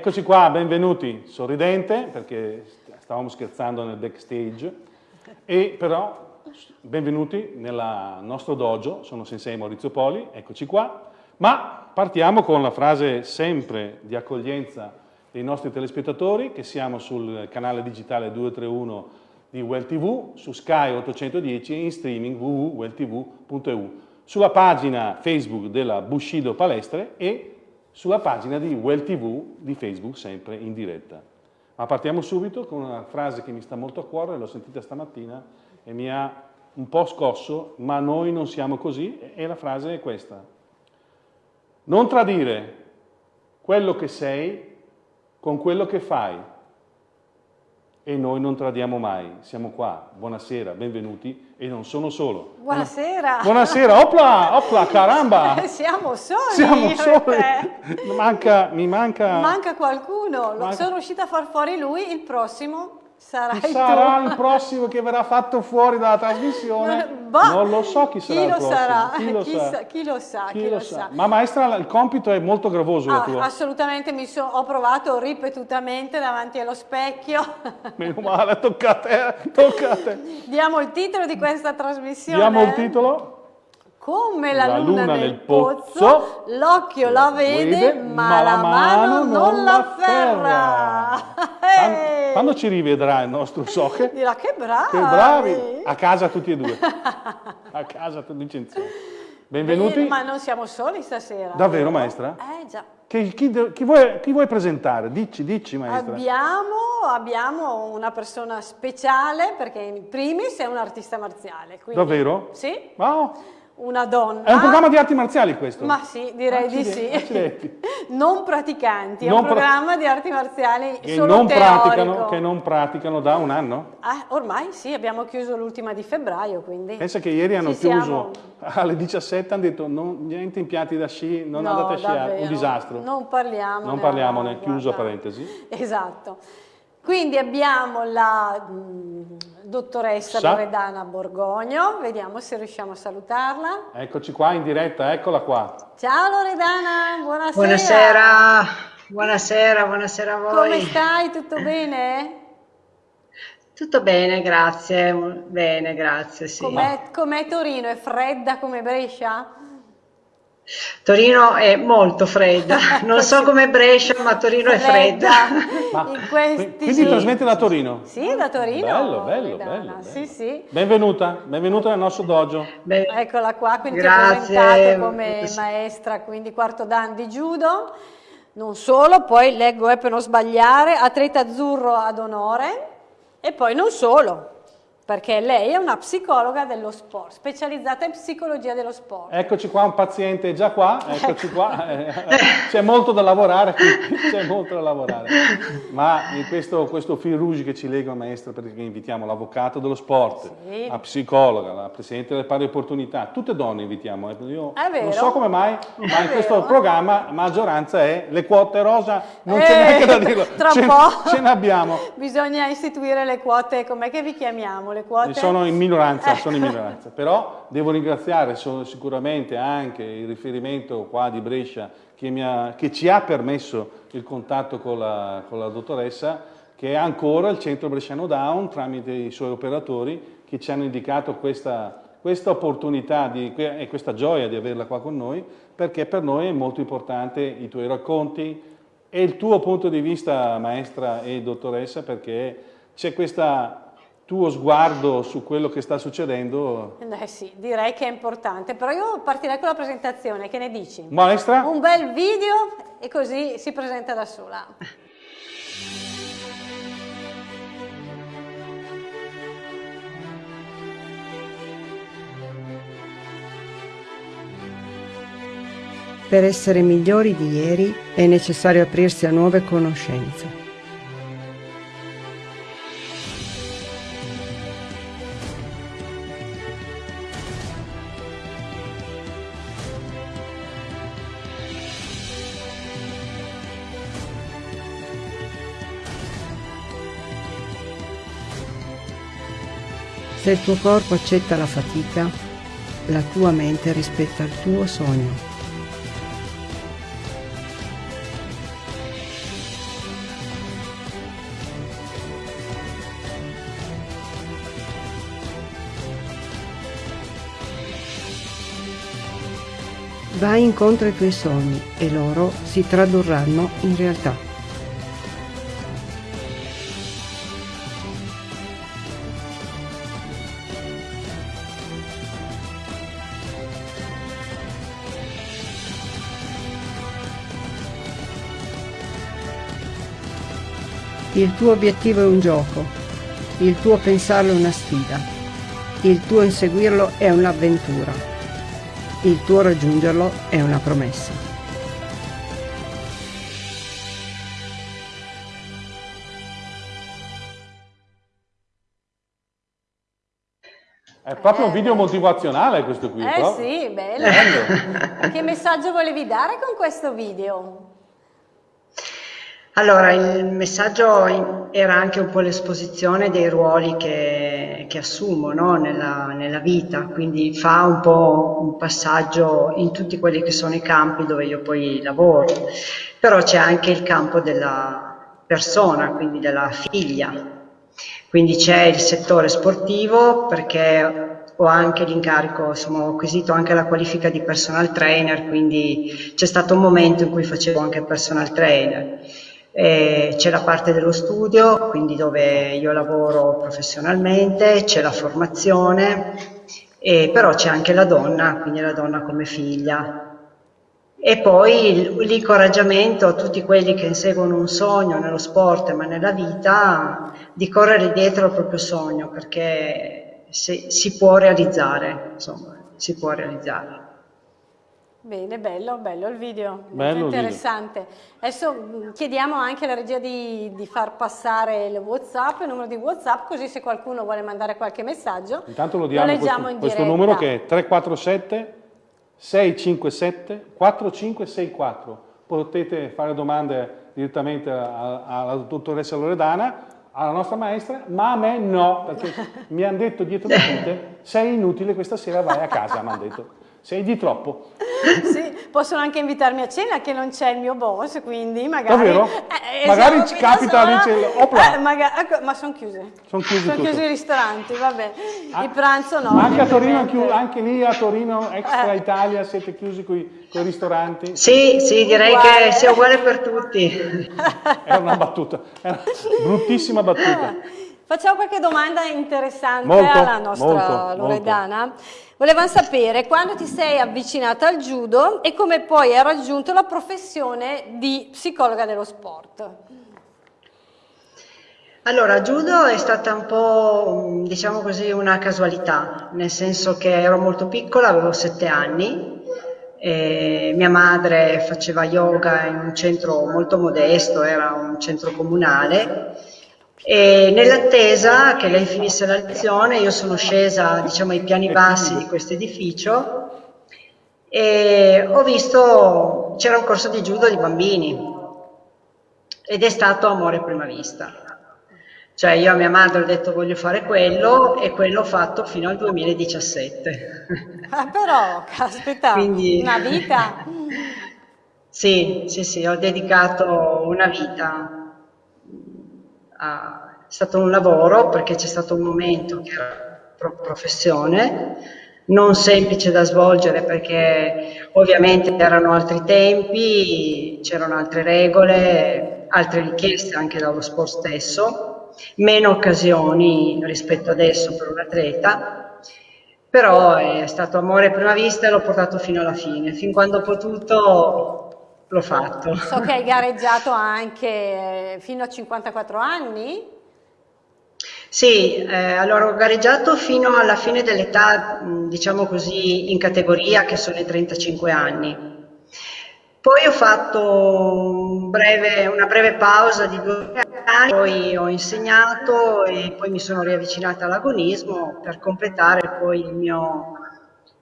Eccoci qua, benvenuti, sorridente perché stavamo scherzando nel backstage, e però benvenuti nel nostro dojo, sono Sensei Maurizio Poli, eccoci qua, ma partiamo con la frase sempre di accoglienza dei nostri telespettatori, che siamo sul canale digitale 231 di Well TV, su Sky 810 e in streaming www.welltv.eu, sulla pagina Facebook della Bushido Palestre e sulla pagina di Well TV di Facebook, sempre in diretta. Ma partiamo subito con una frase che mi sta molto a cuore, l'ho sentita stamattina e mi ha un po' scosso, ma noi non siamo così, e la frase è questa. Non tradire quello che sei con quello che fai e noi non tradiamo mai. Siamo qua, buonasera, benvenuti e non sono solo. Buonasera. Buonasera, opla, opla, caramba. Siamo soli. Siamo soli. Manca, mi manca... Manca qualcuno, manca... sono riuscita a far fuori lui, il prossimo Sarai sarà tu. il prossimo che verrà fatto fuori dalla trasmissione? Bah, non lo so chi sarà chi lo sarà? Chi lo, chi sa? Chi lo sa? Chi, chi lo, sa? sa? Ma maestra, il compito è molto gravoso ah, Assolutamente, mi so, ho provato ripetutamente davanti allo specchio. Meno male, toccate, toccate. Diamo il titolo di questa trasmissione. Diamo il titolo? Come la, la luna, luna, nel pozzo, pozzo l'occhio la vede, ma, ma la mano non la afferra. Quando, quando ci rivedrà il nostro Soche, dirà che bravi. Che bravi, a casa tutti e due. a casa tutti insieme. Benvenuti. Eh, ma non siamo soli stasera. Davvero, maestra? Eh già. Chi, chi, chi, vuoi, chi, vuoi, presentare? Dici, dici maestra. Abbiamo, abbiamo, una persona speciale perché in primis è un artista marziale. Quindi, Davvero? Sì. Wow una donna. È un programma di arti marziali questo? Ma sì, direi accidenti, di sì. Accidenti. non praticanti, non è un programma di arti marziali che solo non praticano, Che non praticano da un anno? Ah, ormai sì, abbiamo chiuso l'ultima di febbraio, quindi... Pensa che ieri hanno Ci chiuso siamo... alle 17, hanno detto non, niente impianti da sci, non no, andate a sciare, davvero. un disastro. Non parliamo. Non parliamone, no, chiuso guarda. parentesi. Esatto. Quindi abbiamo la mh, mm, dottoressa Sa Loredana Borgogno, vediamo se riusciamo a salutarla. Eccoci qua in diretta, eccola qua. Ciao Loredana, buonasera. Buonasera, buonasera, buonasera a voi. Come stai? Tutto bene? Tutto bene, grazie, bene, grazie, sì. Com'è, com Torino? È fredda come Brescia? Torino è molto fredda, non so come Brescia, ma Torino è fredda. Ma, questi... Quindi trasmette da Torino? Sì, da Torino. Bello, bello, bello, bello. Sì, sì. Benvenuta, benvenuta nel nostro dojo. Beh, Eccola qua, quindi Grazie. ti ho presentato come maestra, quindi quarto dan di judo. Non solo, poi leggo eh, per non sbagliare, atleta azzurro ad onore e poi non solo, perché lei è una psicologa dello sport, specializzata in psicologia dello sport. Eccoci qua, un paziente già qua, eccoci ecco. qua, eh, c'è molto da lavorare, c'è molto da lavorare. Ma questo, questo fil rouge che ci lega, maestra, perché invitiamo l'avvocato dello sport, sì. la psicologa, la presidente delle pari opportunità, tutte donne invitiamo. Eh, io non so come mai, ma è in questo programma maggioranza è le quote rosa, non eh, c'è neanche da dirlo, tra ce, po'. ce ne abbiamo. Bisogna istituire le quote, com'è che vi chiamiamo? Le quote? Sono in minoranza, sono in minoranza. però devo ringraziare sicuramente anche il riferimento qua di Brescia che, ha, che ci ha permesso il contatto con la, con la dottoressa che è ancora il centro bresciano Down tramite i suoi operatori che ci hanno indicato questa, questa opportunità di, e questa gioia di averla qua con noi perché per noi è molto importante i tuoi racconti e il tuo punto di vista maestra e dottoressa perché c'è questa tuo sguardo su quello che sta succedendo? Eh sì, direi che è importante, però io partirei con la presentazione, che ne dici? Maestra? Un bel video e così si presenta da sola. Per essere migliori di ieri è necessario aprirsi a nuove conoscenze. Se il tuo corpo accetta la fatica, la tua mente rispetta il tuo sogno. Vai incontro ai tuoi sogni e loro si tradurranno in realtà. Il tuo obiettivo è un gioco, il tuo pensarlo è una sfida, il tuo inseguirlo è un'avventura, il tuo raggiungerlo è una promessa. È proprio un video motivazionale questo qui. Eh però. sì, bello. bello. che messaggio volevi dare con questo video? Allora, il messaggio era anche un po' l'esposizione dei ruoli che, che assumo no? nella, nella, vita, quindi fa un po' un passaggio in tutti quelli che sono i campi dove io poi lavoro, però c'è anche il campo della persona, quindi della figlia, quindi c'è il settore sportivo perché ho anche l'incarico, insomma ho acquisito anche la qualifica di personal trainer, quindi c'è stato un momento in cui facevo anche personal trainer eh, c'è la parte dello studio, quindi dove io lavoro professionalmente, c'è la formazione, eh, però c'è anche la donna, quindi la donna come figlia. E poi l'incoraggiamento a tutti quelli che inseguono un sogno nello sport ma nella vita di correre dietro al proprio sogno perché si, si può realizzare, insomma, si può realizzare. Bene, bello, bello il video, bello interessante. Video. Adesso mm, chiediamo anche alla regia di, di, far passare il WhatsApp, il numero di WhatsApp, così se qualcuno vuole mandare qualche messaggio, Intanto lo, diamo lo leggiamo questo, in questo numero che è 347 657 4564. Potete fare domande direttamente alla dottoressa Loredana, alla nostra maestra, ma a me no, perché mi hanno detto dietro le quinte, sei inutile questa sera, vai a casa, mi hanno detto. Sei di troppo. sì, possono anche invitarmi a cena che non c'è il mio boss, quindi magari... Davvero? Eh, magari ci capita all'incello. Eh, magari, ecco, ma sono chiuse. Sono chiusi, sono chiusi i ristoranti, vabbè. Ah, il pranzo no. Anche, a Torino, anche lì a Torino, extra eh. Italia, siete chiusi con i ristoranti? Sì, sì, direi uguale. che sia uguale per tutti. Era una battuta, era una bruttissima battuta. Facciamo qualche domanda interessante molto, alla nostra molto, Loredana. Molto. Volevamo sapere quando ti sei avvicinata al judo e come poi hai raggiunto la professione di psicologa dello sport. Allora, judo è stata un po', diciamo così, una casualità, nel senso che ero molto piccola, avevo sette anni, mia madre faceva yoga in un centro molto modesto, era un centro comunale, nell'attesa che lei finisse la lezione io sono scesa diciamo, ai piani bassi di questo edificio e ho visto, c'era un corso di judo di bambini ed è stato amore a prima vista. Cioè io a mia madre ho detto voglio fare quello e quello ho fatto fino al 2017. Ah, però, caspita, Quindi... una vita. sì, sì, sì, ho dedicato una vita è stato un lavoro perché c'è stato un momento che era professione, non semplice da svolgere perché ovviamente erano altri tempi, c'erano altre regole, altre richieste anche dallo sport stesso, meno occasioni rispetto adesso per un atleta, però è stato amore a prima vista e l'ho portato fino alla fine, fin quando ho potuto l'ho fatto. So che hai gareggiato anche eh, fino a 54 anni? Sì, eh, allora ho gareggiato fino alla fine dell'età, diciamo così, in categoria, che sono i 35 anni. Poi ho fatto un breve, una breve pausa di due anni, poi ho insegnato e poi mi sono riavvicinata all'agonismo per completare poi il mio,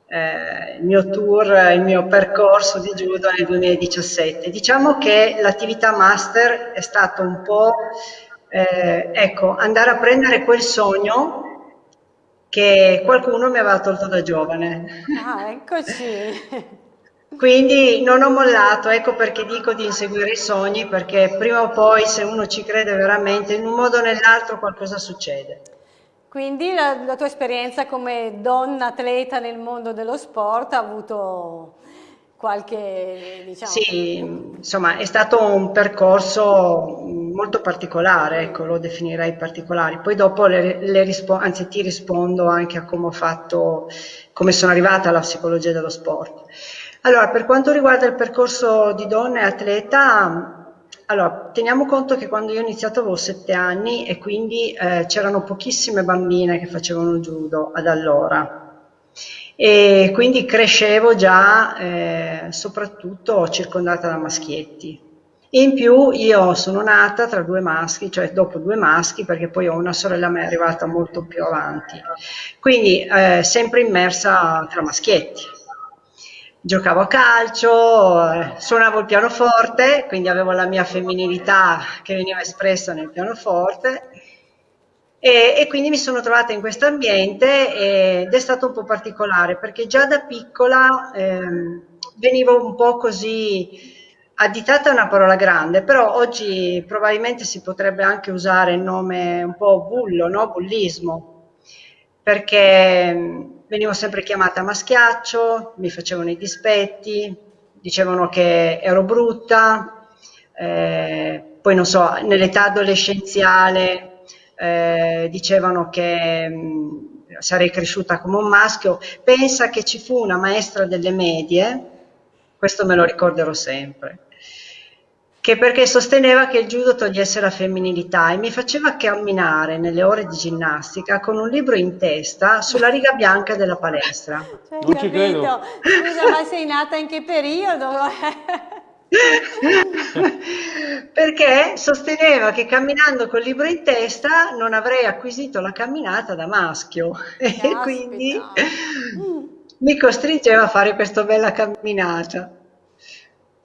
eh, il mio tour, il mio percorso di judo nel 2017. Diciamo che l'attività master è stata un po' eh, ecco, andare a prendere quel sogno che qualcuno mi aveva tolto da giovane. Ah, eccoci. Quindi non ho mollato, ecco perché dico di inseguire i sogni, perché prima o poi se uno ci crede veramente, in un modo o nell'altro qualcosa succede. Quindi la, la, tua esperienza come donna atleta nel mondo dello sport ha avuto qualche, diciamo... Sì, insomma, è stato un percorso molto particolare, ecco, lo definirei particolare. Poi dopo le, le rispo- anzi ti rispondo anche a come ho fatto, come sono arrivata alla psicologia dello sport. Allora, per quanto riguarda il percorso di donna e atleta, allora, teniamo conto che quando io ho iniziato avevo sette anni e quindi eh, c'erano pochissime bambine che facevano judo ad allora e quindi crescevo già eh, soprattutto circondata da maschietti. In più io sono nata tra due maschi, cioè dopo due maschi, perché poi ho una sorella che è arrivata molto più avanti, quindi eh, sempre immersa tra maschietti. Giocavo a calcio, suonavo il pianoforte, quindi avevo la mia femminilità che veniva espressa nel pianoforte e, e, quindi mi sono trovata in questo ambiente ed è stato un po' particolare perché già da piccola ehm, venivo un po' così additata è una parola grande, però oggi probabilmente si potrebbe anche usare il nome un po' bullo, no? bullismo, perché venivo sempre chiamata maschiaccio, mi facevano i dispetti, dicevano che ero brutta, eh, poi non so, nell'età adolescenziale eh, dicevano che mh, sarei cresciuta come un maschio. Pensa che ci fu una maestra delle medie, questo me lo ricorderò sempre, che perché sosteneva che il judo togliesse la femminilità e mi faceva camminare nelle ore di ginnastica con un libro in testa sulla riga bianca della palestra. Cioè, non ci credo. Scusa, ma sei nata in che periodo? perché sosteneva che camminando col libro in testa non avrei acquisito la camminata da maschio Caspita. e quindi mi costringeva a fare questa bella camminata.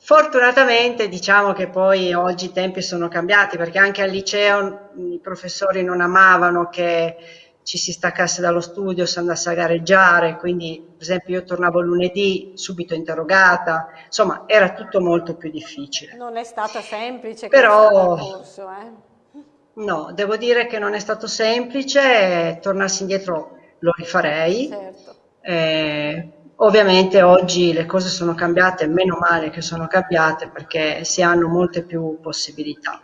Fortunatamente diciamo che poi oggi i tempi sono cambiati perché anche al liceo i professori non amavano che ci si staccasse dallo studio, si andasse a gareggiare, quindi per esempio io tornavo lunedì subito interrogata, insomma era tutto molto più difficile. Non è stata semplice Però, percorso, eh? No, devo dire che non è stato semplice, tornassi indietro lo rifarei. Certo. Eh, ovviamente oggi le cose sono cambiate, meno male che sono cambiate perché si hanno molte più possibilità.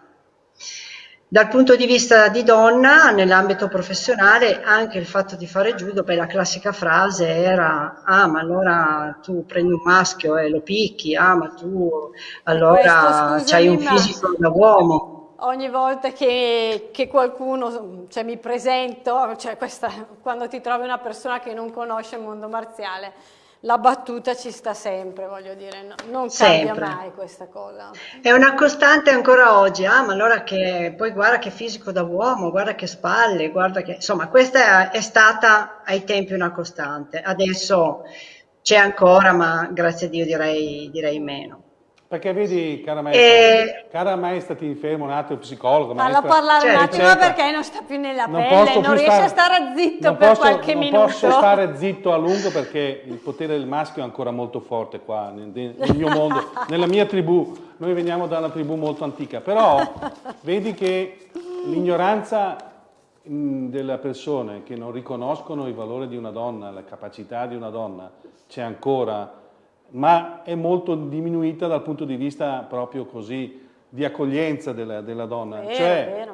Dal punto di vista di donna, nell'ambito professionale, anche il fatto di fare judo, beh, la classica frase era ah ma allora tu prendi un maschio e lo picchi, ah ma tu allora hai un fisico da uomo. Ogni volta che, che qualcuno, cioè mi presento, cioè questa, quando ti trovi una persona che non conosce il mondo marziale, la battuta ci sta sempre, voglio dire, no, non cambia sempre. mai questa cosa. È una costante ancora oggi, ah, ma allora che poi guarda che fisico da uomo, guarda che spalle, guarda che... Insomma, questa è, è stata ai tempi una costante, adesso c'è ancora, ma grazie a Dio direi, direi meno. Perché vedi, cara maestra, e... cara maestra, ti fermo un attimo, psicologo, maestra. Fallo parlare certo, un attimo certo. perché non sta più nella non pelle, non riesce stare, a stare zitto per posso, qualche non minuto. Non posso stare zitto a lungo perché il potere del maschio è ancora molto forte qua, nel, nel mio mondo, nella mia tribù. Noi veniamo da una tribù molto antica, però vedi che l'ignoranza delle persone che non riconoscono il valore di una donna, la capacità di una donna, c'è ancora ma è molto diminuita dal punto di vista proprio così di accoglienza della, della donna. Vero, cioè,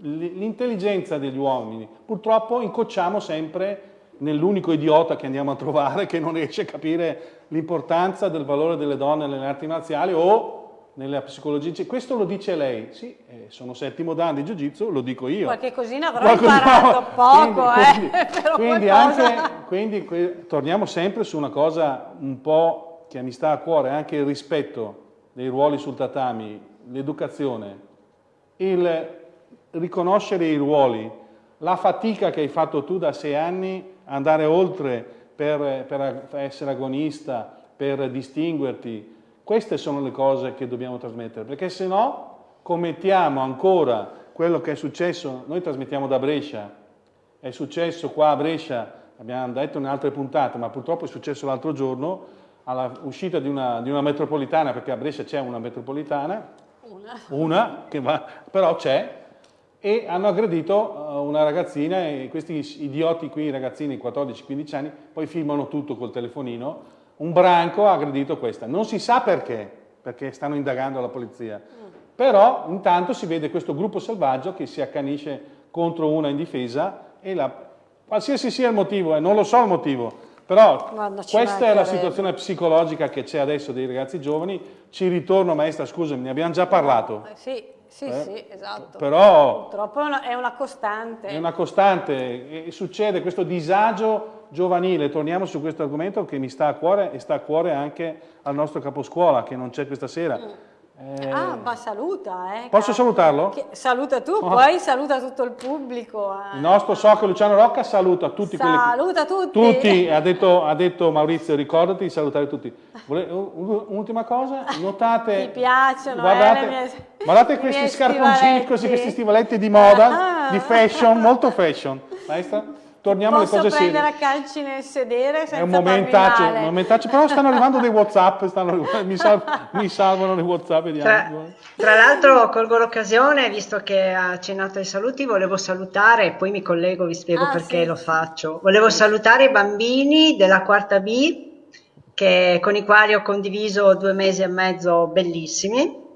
l'intelligenza degli uomini, purtroppo incocciamo sempre nell'unico idiota che andiamo a trovare che non riesce a capire l'importanza del valore delle donne nelle arti marziali o nella psicologia. Questo lo dice lei, sì, eh, sono settimo dan di Jiu-Jitsu, lo dico io. Qualche cosina avrò Qualcosa, imparato poco, quindi, eh. Quindi, quindi, anche, quindi torniamo sempre su una cosa un po' che mi sta a cuore anche il rispetto dei ruoli sul tatami, l'educazione, il riconoscere i ruoli, la fatica che hai fatto tu da sei anni, andare oltre per, per essere agonista, per distinguerti, queste sono le cose che dobbiamo trasmettere, perché se no commettiamo ancora quello che è successo, noi trasmettiamo da Brescia, è successo qua a Brescia, abbiamo detto in altre puntate, ma purtroppo è successo l'altro giorno, all'uscita di una, di una metropolitana, perché a Brescia c'è una metropolitana, una, una che va, però c'è, e hanno aggredito uh, una ragazzina e questi idioti qui, ragazzini di 14-15 anni, poi filmano tutto col telefonino, un branco ha aggredito questa. Non si sa perché, perché stanno indagando la polizia. Però intanto si vede questo gruppo selvaggio che si accanisce contro una in difesa e la, qualsiasi sia il motivo, eh, non lo so il motivo, però questa è la situazione psicologica che c'è adesso dei ragazzi giovani. Ci ritorno, maestra, scusami, ne abbiamo già parlato. Eh, sì, sì, eh? sì, esatto. Però purtroppo è una costante. È una costante e succede questo disagio giovanile, torniamo su questo argomento che mi sta a cuore e sta a cuore anche al nostro caposcuola che non c'è questa sera. Mm eh... Ah, ma saluta, eh. Posso salutarlo? Che... Saluta tu, oh. poi saluta tutto il pubblico. Eh. Il nostro socio Luciano Rocca saluta tutti saluta quelli tutti. Tutti, ha detto, ha detto, Maurizio, ricordati di salutare tutti. Un'ultima cosa, notate... Mi piacciono, guardate, eh, mie... guardate questi scarponcini, così, questi stivaletti di moda, ah. di fashion, molto fashion. Maestra? Torniamo alle cose serie. Posso prendere a calci nel sedere senza È un momentaccio, un momentaccio, però stanno arrivando dei Whatsapp, stanno, mi, sal, mi, salvano dei Whatsapp. Tra, tra l'altro colgo l'occasione, visto che ha accennato ai saluti, volevo salutare, e poi mi collego, vi spiego ah, perché sì. lo faccio. Volevo salutare i bambini della quarta B, che, con i quali ho condiviso due mesi e mezzo bellissimi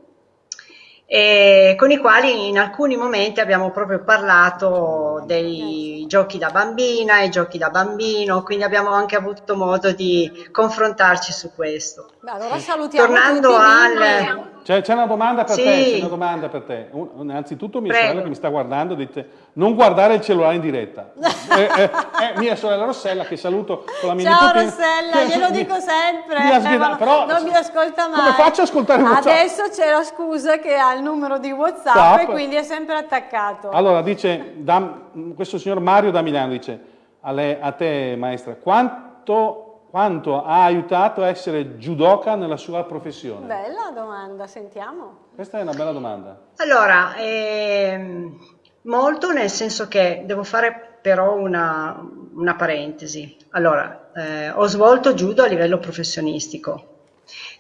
e con i quali in alcuni momenti abbiamo proprio parlato dei giochi da bambina e giochi da bambino, quindi abbiamo anche avuto modo di confrontarci su questo. Beh, allora salutiamo Tornando al... C'è, c'è, una domanda per sì. te, c'è una domanda per te. Un, innanzitutto mia Prego. sorella che mi sta guardando dice non guardare il cellulare in diretta. eh, eh, eh, mia sorella Rossella che saluto con la mia Ciao nipotina. Rossella, glielo dico sempre, mi eh, però, non mi ascolta mai. Come faccio a ascoltare WhatsApp? Adesso c'è la scusa che ha il numero di WhatsApp Zap. e quindi è sempre attaccato. Allora dice, da, questo signor Mario da Milano dice a, lei, a te maestra, quanto quanto ha aiutato a essere judoka nella sua professione? Bella domanda, sentiamo. Questa è una bella domanda. Allora, ehm, molto nel senso che devo fare però una, una parentesi. Allora, eh, ho svolto judo a livello professionistico,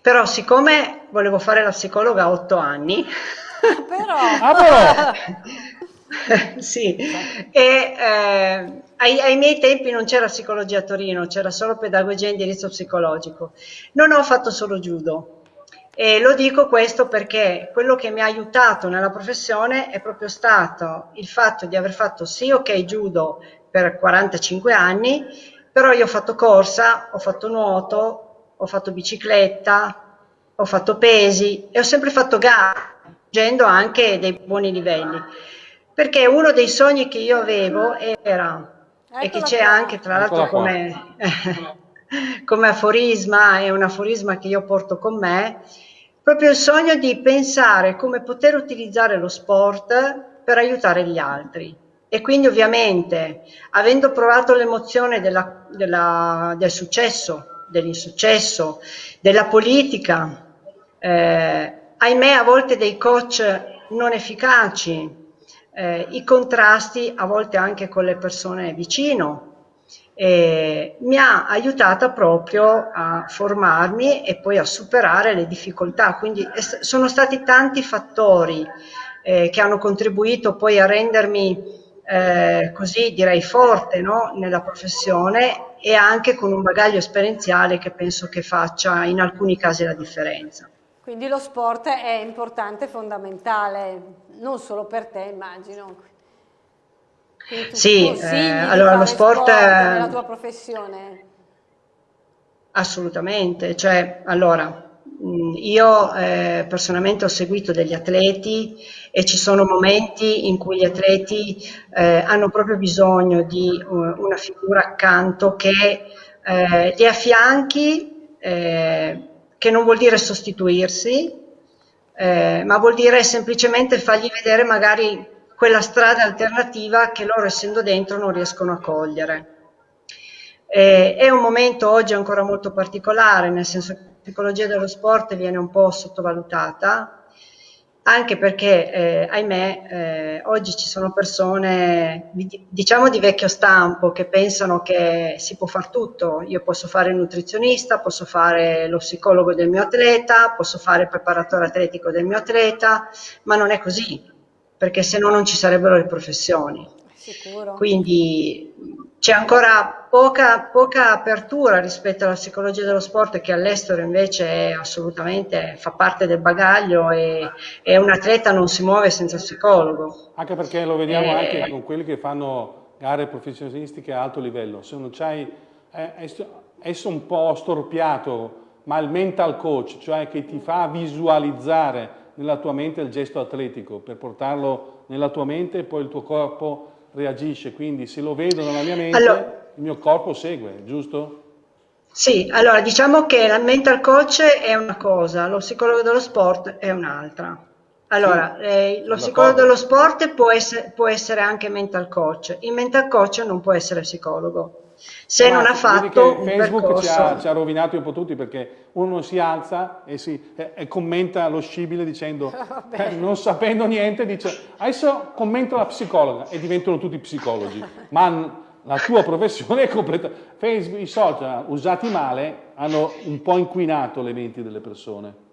però siccome volevo fare la psicologa a otto anni... però... ah, però. sì, e eh, ai, ai, miei tempi non c'era psicologia a Torino, c'era solo pedagogia e indirizzo psicologico. Non ho fatto solo judo. E lo dico questo perché quello che mi ha aiutato nella professione è proprio stato il fatto di aver fatto sì ok judo per 45 anni, però io ho fatto corsa, ho fatto nuoto, ho fatto bicicletta, ho fatto pesi e ho sempre fatto gare, raggiungendo anche dei buoni livelli perché uno dei sogni che io avevo era, Eccola e che c'è anche tra l'altro come, come aforisma, è un aforisma che io porto con me, proprio il sogno di pensare come poter utilizzare lo sport per aiutare gli altri. E quindi ovviamente, avendo provato l'emozione della, della, del successo, dell'insuccesso, della politica, eh, ahimè a volte dei coach non efficaci, eh, i contrasti a volte anche con le persone vicino. Eh, mi ha aiutata proprio a formarmi e poi a superare le difficoltà. Quindi sono stati tanti fattori eh, che hanno contribuito poi a rendermi eh, così direi forte no? nella professione e anche con un bagaglio esperienziale che penso che faccia in alcuni casi la differenza. Quindi lo sport è importante, fondamentale, non solo per te immagino. Sì, eh, allora lo sport, sport nella tua professione. Assolutamente, cioè allora io eh, personalmente ho seguito degli atleti e ci sono momenti in cui gli atleti eh, hanno proprio bisogno di uh, una figura accanto che eh, li affianchi eh, che non vuol dire sostituirsi, eh, ma vuol dire semplicemente fargli vedere magari quella strada alternativa che loro essendo dentro non riescono a cogliere. Eh, è un momento oggi ancora molto particolare, nel senso che la psicologia dello sport viene un po' sottovalutata, anche perché, eh, ahimè, eh, oggi ci sono persone, diciamo di vecchio stampo, che pensano che si può fare tutto. Io posso fare il nutrizionista, posso fare lo psicologo del mio atleta, posso fare il preparatore atletico del mio atleta, ma non è così, perché se no non ci sarebbero le professioni. Sicuro. Quindi c'è ancora poca, poca, apertura rispetto alla psicologia dello sport che all'estero invece è assolutamente fa parte del bagaglio e, e, un atleta non si muove senza psicologo. Anche perché lo vediamo eh, anche con quelli che fanno gare professionistiche a alto livello, se non c'hai, è, è un po' storpiato, ma il mental coach, cioè che ti fa visualizzare nella tua mente il gesto atletico per portarlo nella tua mente e poi il tuo corpo reagisce, quindi se lo vedo nella mia mente allora, il mio corpo segue, giusto? Sì, allora diciamo che la mental coach è una cosa, lo psicologo dello sport è un'altra. Allora, sì, eh, lo psicologo dello sport può essere, può essere, anche mental coach, il mental coach non può essere psicologo. Se Ma non ha fatto un Facebook ci ha, ci ha, rovinato un po' tutti perché uno si alza e, si, e, e commenta lo scibile dicendo, eh, non sapendo niente, dice adesso commento la psicologa e diventano tutti psicologi. Ma la tua professione è completa. Facebook, i social usati male hanno un po' inquinato le menti delle persone.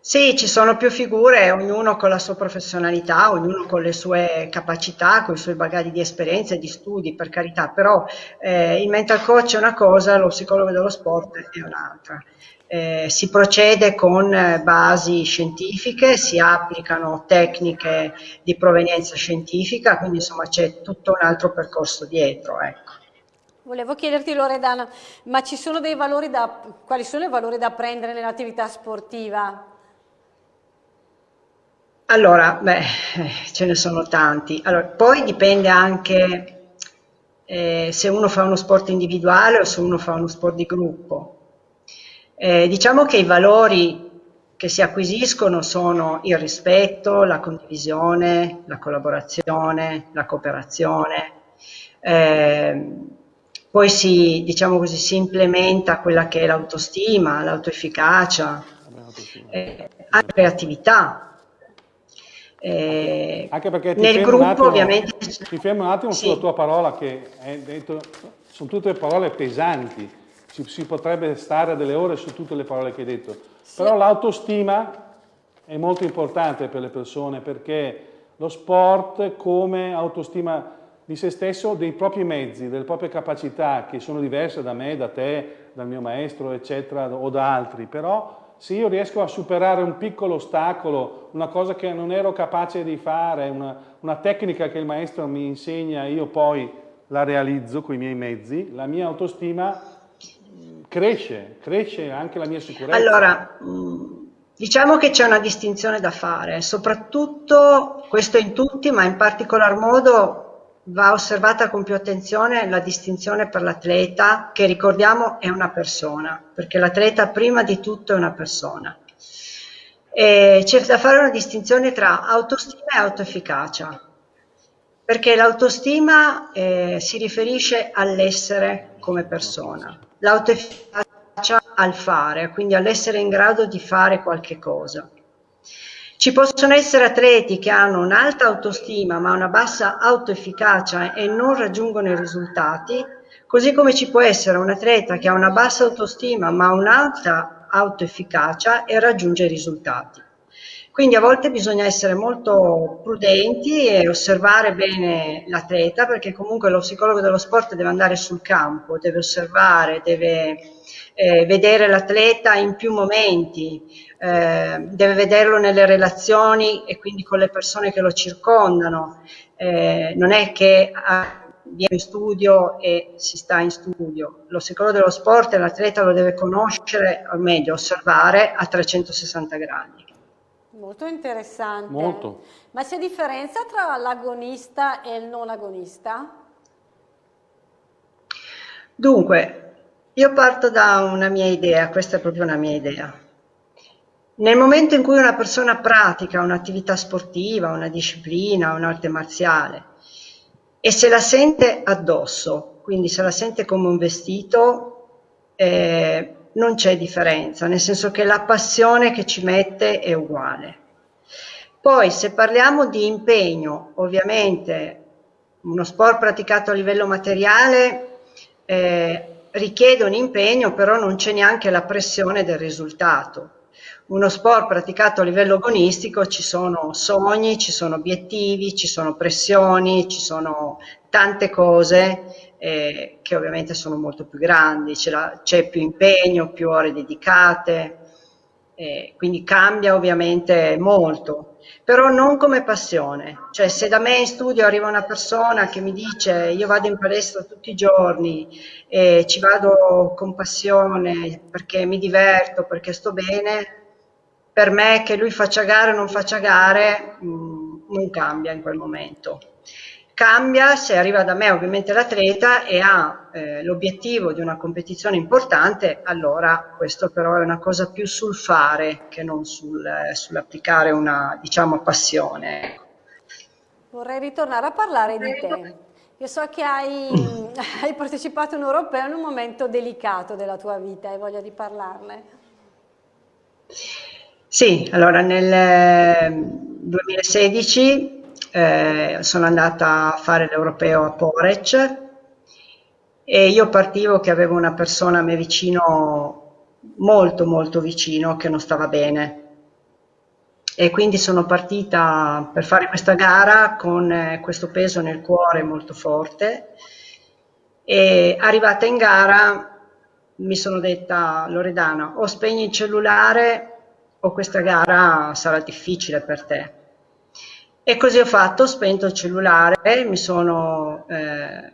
Sì, ci sono più figure, ognuno con la sua professionalità, ognuno con le sue capacità, con i suoi bagagli di esperienze e di studi, per carità, però eh, il mental coach è una cosa, lo psicologo dello sport è un'altra. Eh, si procede con basi scientifiche, si applicano tecniche di provenienza scientifica, quindi insomma c'è tutto un altro percorso dietro. Ecco. Volevo chiederti Loredana, ma ci sono dei valori da, quali sono i valori da apprendere nell'attività sportiva? Allora, beh, ce ne sono tanti. Allora, poi dipende anche eh, se uno fa uno sport individuale o se uno fa uno sport di gruppo. Eh, diciamo che i valori che si acquisiscono sono il rispetto, la condivisione, la collaborazione, la cooperazione. Eh, poi si, diciamo così, si implementa quella che è l'autostima, l'autoefficacia, eh, la creatività, eh, Anche perché nel gruppo attimo, ovviamente... Ti fermo un attimo sì. sulla tua parola che è detto, sono tutte parole pesanti, si, si, potrebbe stare delle ore su tutte le parole che hai detto, sì. però l'autostima è molto importante per le persone perché lo sport come autostima di se stesso, dei propri mezzi, delle proprie capacità che sono diverse da me, da te, dal mio maestro, eccetera, o da altri, però se io riesco a superare un piccolo ostacolo, una cosa che non ero capace di fare, una, una tecnica che il maestro mi insegna, io poi la realizzo con i miei mezzi, la mia autostima cresce, cresce anche la mia sicurezza. Allora, diciamo che c'è una distinzione da fare, soprattutto questo in tutti, ma in particolar modo va osservata con più attenzione la distinzione per l'atleta, che ricordiamo è una persona, perché l'atleta prima di tutto è una persona. C'è da fare una distinzione tra autostima e autoefficacia, perché l'autostima eh, si riferisce all'essere come persona, l'autoefficacia al fare, quindi all'essere in grado di fare qualche cosa. Ci possono essere atleti che hanno un'alta autostima ma una bassa autoefficacia e non raggiungono i risultati, così come ci può essere un atleta che ha una bassa autostima ma un'alta autoefficacia e raggiunge i risultati. Quindi a volte bisogna essere molto prudenti e osservare bene l'atleta perché comunque lo psicologo dello sport deve andare sul campo, deve osservare, deve eh, vedere l'atleta in più momenti, eh, deve vederlo nelle relazioni e quindi con le persone che lo circondano. Eh, non è che ah, viene in studio e si sta in studio. Lo psicologo dello sport l'atleta lo deve conoscere, o meglio, osservare a 360 gradi. Molto interessante. Molto. Ma c'è differenza tra l'agonista e il non agonista? Dunque, io parto da una mia idea, questa è proprio una mia idea. Nel momento in cui una persona pratica un'attività sportiva, una disciplina, un'arte marziale e se la sente addosso, quindi se la sente come un vestito, eh, non c'è differenza, nel senso che la passione che ci mette è uguale. Poi se parliamo di impegno, ovviamente uno sport praticato a livello materiale eh, richiede un impegno, però non c'è neanche la pressione del risultato uno sport praticato a livello agonistico ci sono sogni, ci sono obiettivi, ci sono pressioni, ci sono tante cose eh, che ovviamente sono molto più grandi, c'è più impegno, più ore dedicate, eh, quindi cambia ovviamente molto, però non come passione, cioè se da me in studio arriva una persona che mi dice io vado in palestra tutti i giorni e ci vado con passione perché mi diverto, perché sto bene, per me che lui faccia gare o non faccia gare mh, mm, non cambia in quel momento. Cambia se arriva da me ovviamente l'atleta e ha eh, l'obiettivo di una competizione importante, allora questo però è una cosa più sul fare che non sul, eh, sull'applicare una diciamo, passione. Ecco. Vorrei ritornare a parlare di te. Io so che hai, hai partecipato in europeo in un momento delicato della tua vita, hai voglia di parlarne? Sì, allora nel 2016 eh, sono andata a fare l'europeo a Porec e io partivo che avevo una persona a me vicino, molto molto vicino, che non stava bene. E quindi sono partita per fare questa gara con eh, questo peso nel cuore molto forte e arrivata in gara mi sono detta Loredana o spegni il cellulare o questa gara sarà difficile per te. E così ho fatto, ho spento il cellulare, mi sono eh,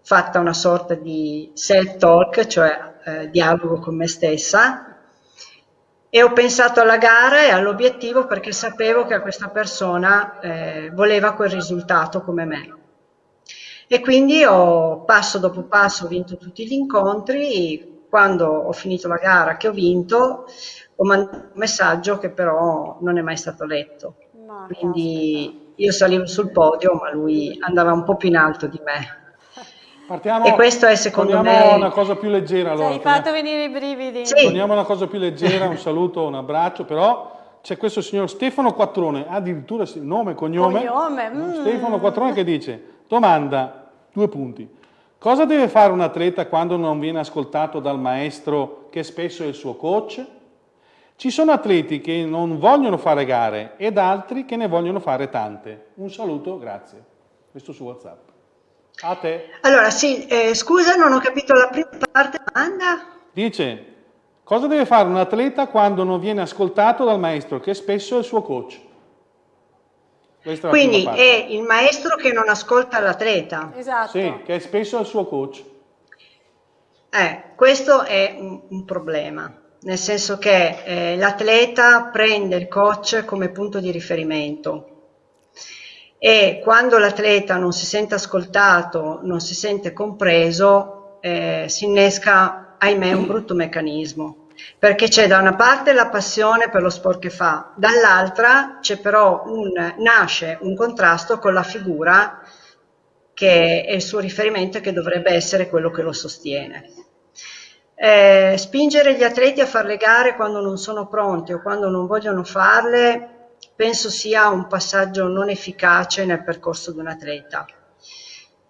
fatta una sorta di self-talk, cioè eh, dialogo con me stessa, e ho pensato alla gara e all'obiettivo perché sapevo che questa persona eh, voleva quel risultato come me. E quindi ho passo dopo passo vinto tutti gli incontri, quando ho finito la gara che ho vinto, ho mandato un messaggio che però non è mai stato letto. Quindi io salivo sul podio, ma lui andava un po' più in alto di me. Partiamo, e questo è secondo me una cosa più leggera. Allora, Ci hai fatto venire i brividi. Sì. Torniamo a una cosa più leggera, un saluto, un abbraccio, però c'è questo signor Stefano Quattrone, addirittura nome e cognome. cognome. Mm. Stefano Quattrone che dice, domanda, due punti. Cosa deve fare un atleta quando non viene ascoltato dal maestro che spesso è il suo coach? Ci sono atleti che non vogliono fare gare ed altri che ne vogliono fare tante. Un saluto, grazie. Questo su WhatsApp. A te. Allora, sì, eh, scusa, non ho capito la prima parte della domanda. Dice, cosa deve fare un atleta quando non viene ascoltato dal maestro, che spesso è il suo coach? Quindi è il maestro che non ascolta l'atleta. Esatto. Sì, che è spesso il suo coach. Eh, questo è un, un problema nel senso che eh, l'atleta prende il coach come punto di riferimento e quando l'atleta non si sente ascoltato, non si sente compreso, eh, si innesca, ahimè, un brutto meccanismo. Perché c'è da una parte la passione per lo sport che fa, dall'altra c'è però un, nasce un contrasto con la figura che è il suo riferimento e che dovrebbe essere quello che lo sostiene. Eh, spingere gli atleti a fare le gare quando non sono pronti o quando non vogliono farle penso sia un passaggio non efficace nel percorso di un atleta.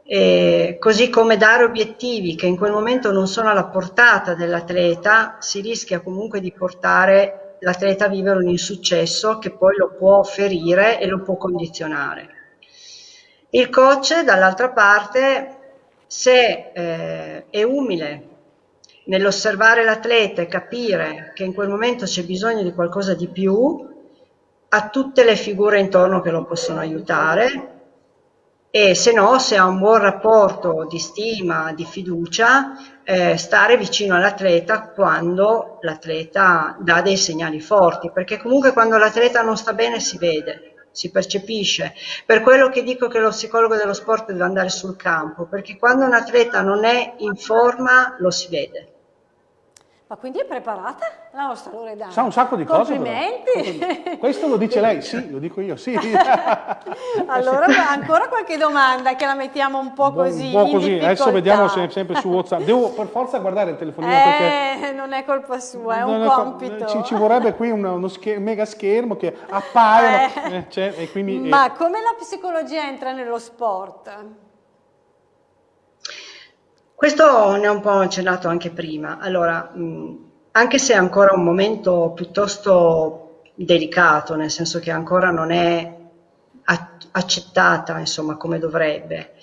Eh, così come dare obiettivi che in quel momento non sono alla portata dell'atleta, si rischia comunque di portare l'atleta a vivere un insuccesso che poi lo può ferire e lo può condizionare. Il coach, dall'altra parte, se eh, è umile nell'osservare l'atleta e capire che in quel momento c'è bisogno di qualcosa di più, ha tutte le figure intorno che lo possono aiutare e se no, se ha un buon rapporto di stima, di fiducia, eh, stare vicino all'atleta quando l'atleta dà dei segnali forti, perché comunque quando l'atleta non sta bene si vede si percepisce. Per quello che dico che lo psicologo dello sport deve andare sul campo, perché quando un atleta non è in forma lo si vede. Ma quindi è preparata la nostra Loredana? Sa un sacco di cose. Complimenti! Questo lo dice lei, sì, lo dico io, sì. allora ancora qualche domanda che la mettiamo un po' così. Un po' così, adesso vediamo se sempre su WhatsApp. Devo per forza guardare il telefonino eh, perché... non è colpa sua, è un compito. Ci, ci, vorrebbe qui uno, uno scher mega schermo che appaia. Eh. Eh, quindi, Ma come la psicologia entra nello sport? Questo ne ho un po' accennato anche prima. Allora, mh, anche se è ancora un momento piuttosto delicato, nel senso che ancora non è accettata, insomma, come dovrebbe,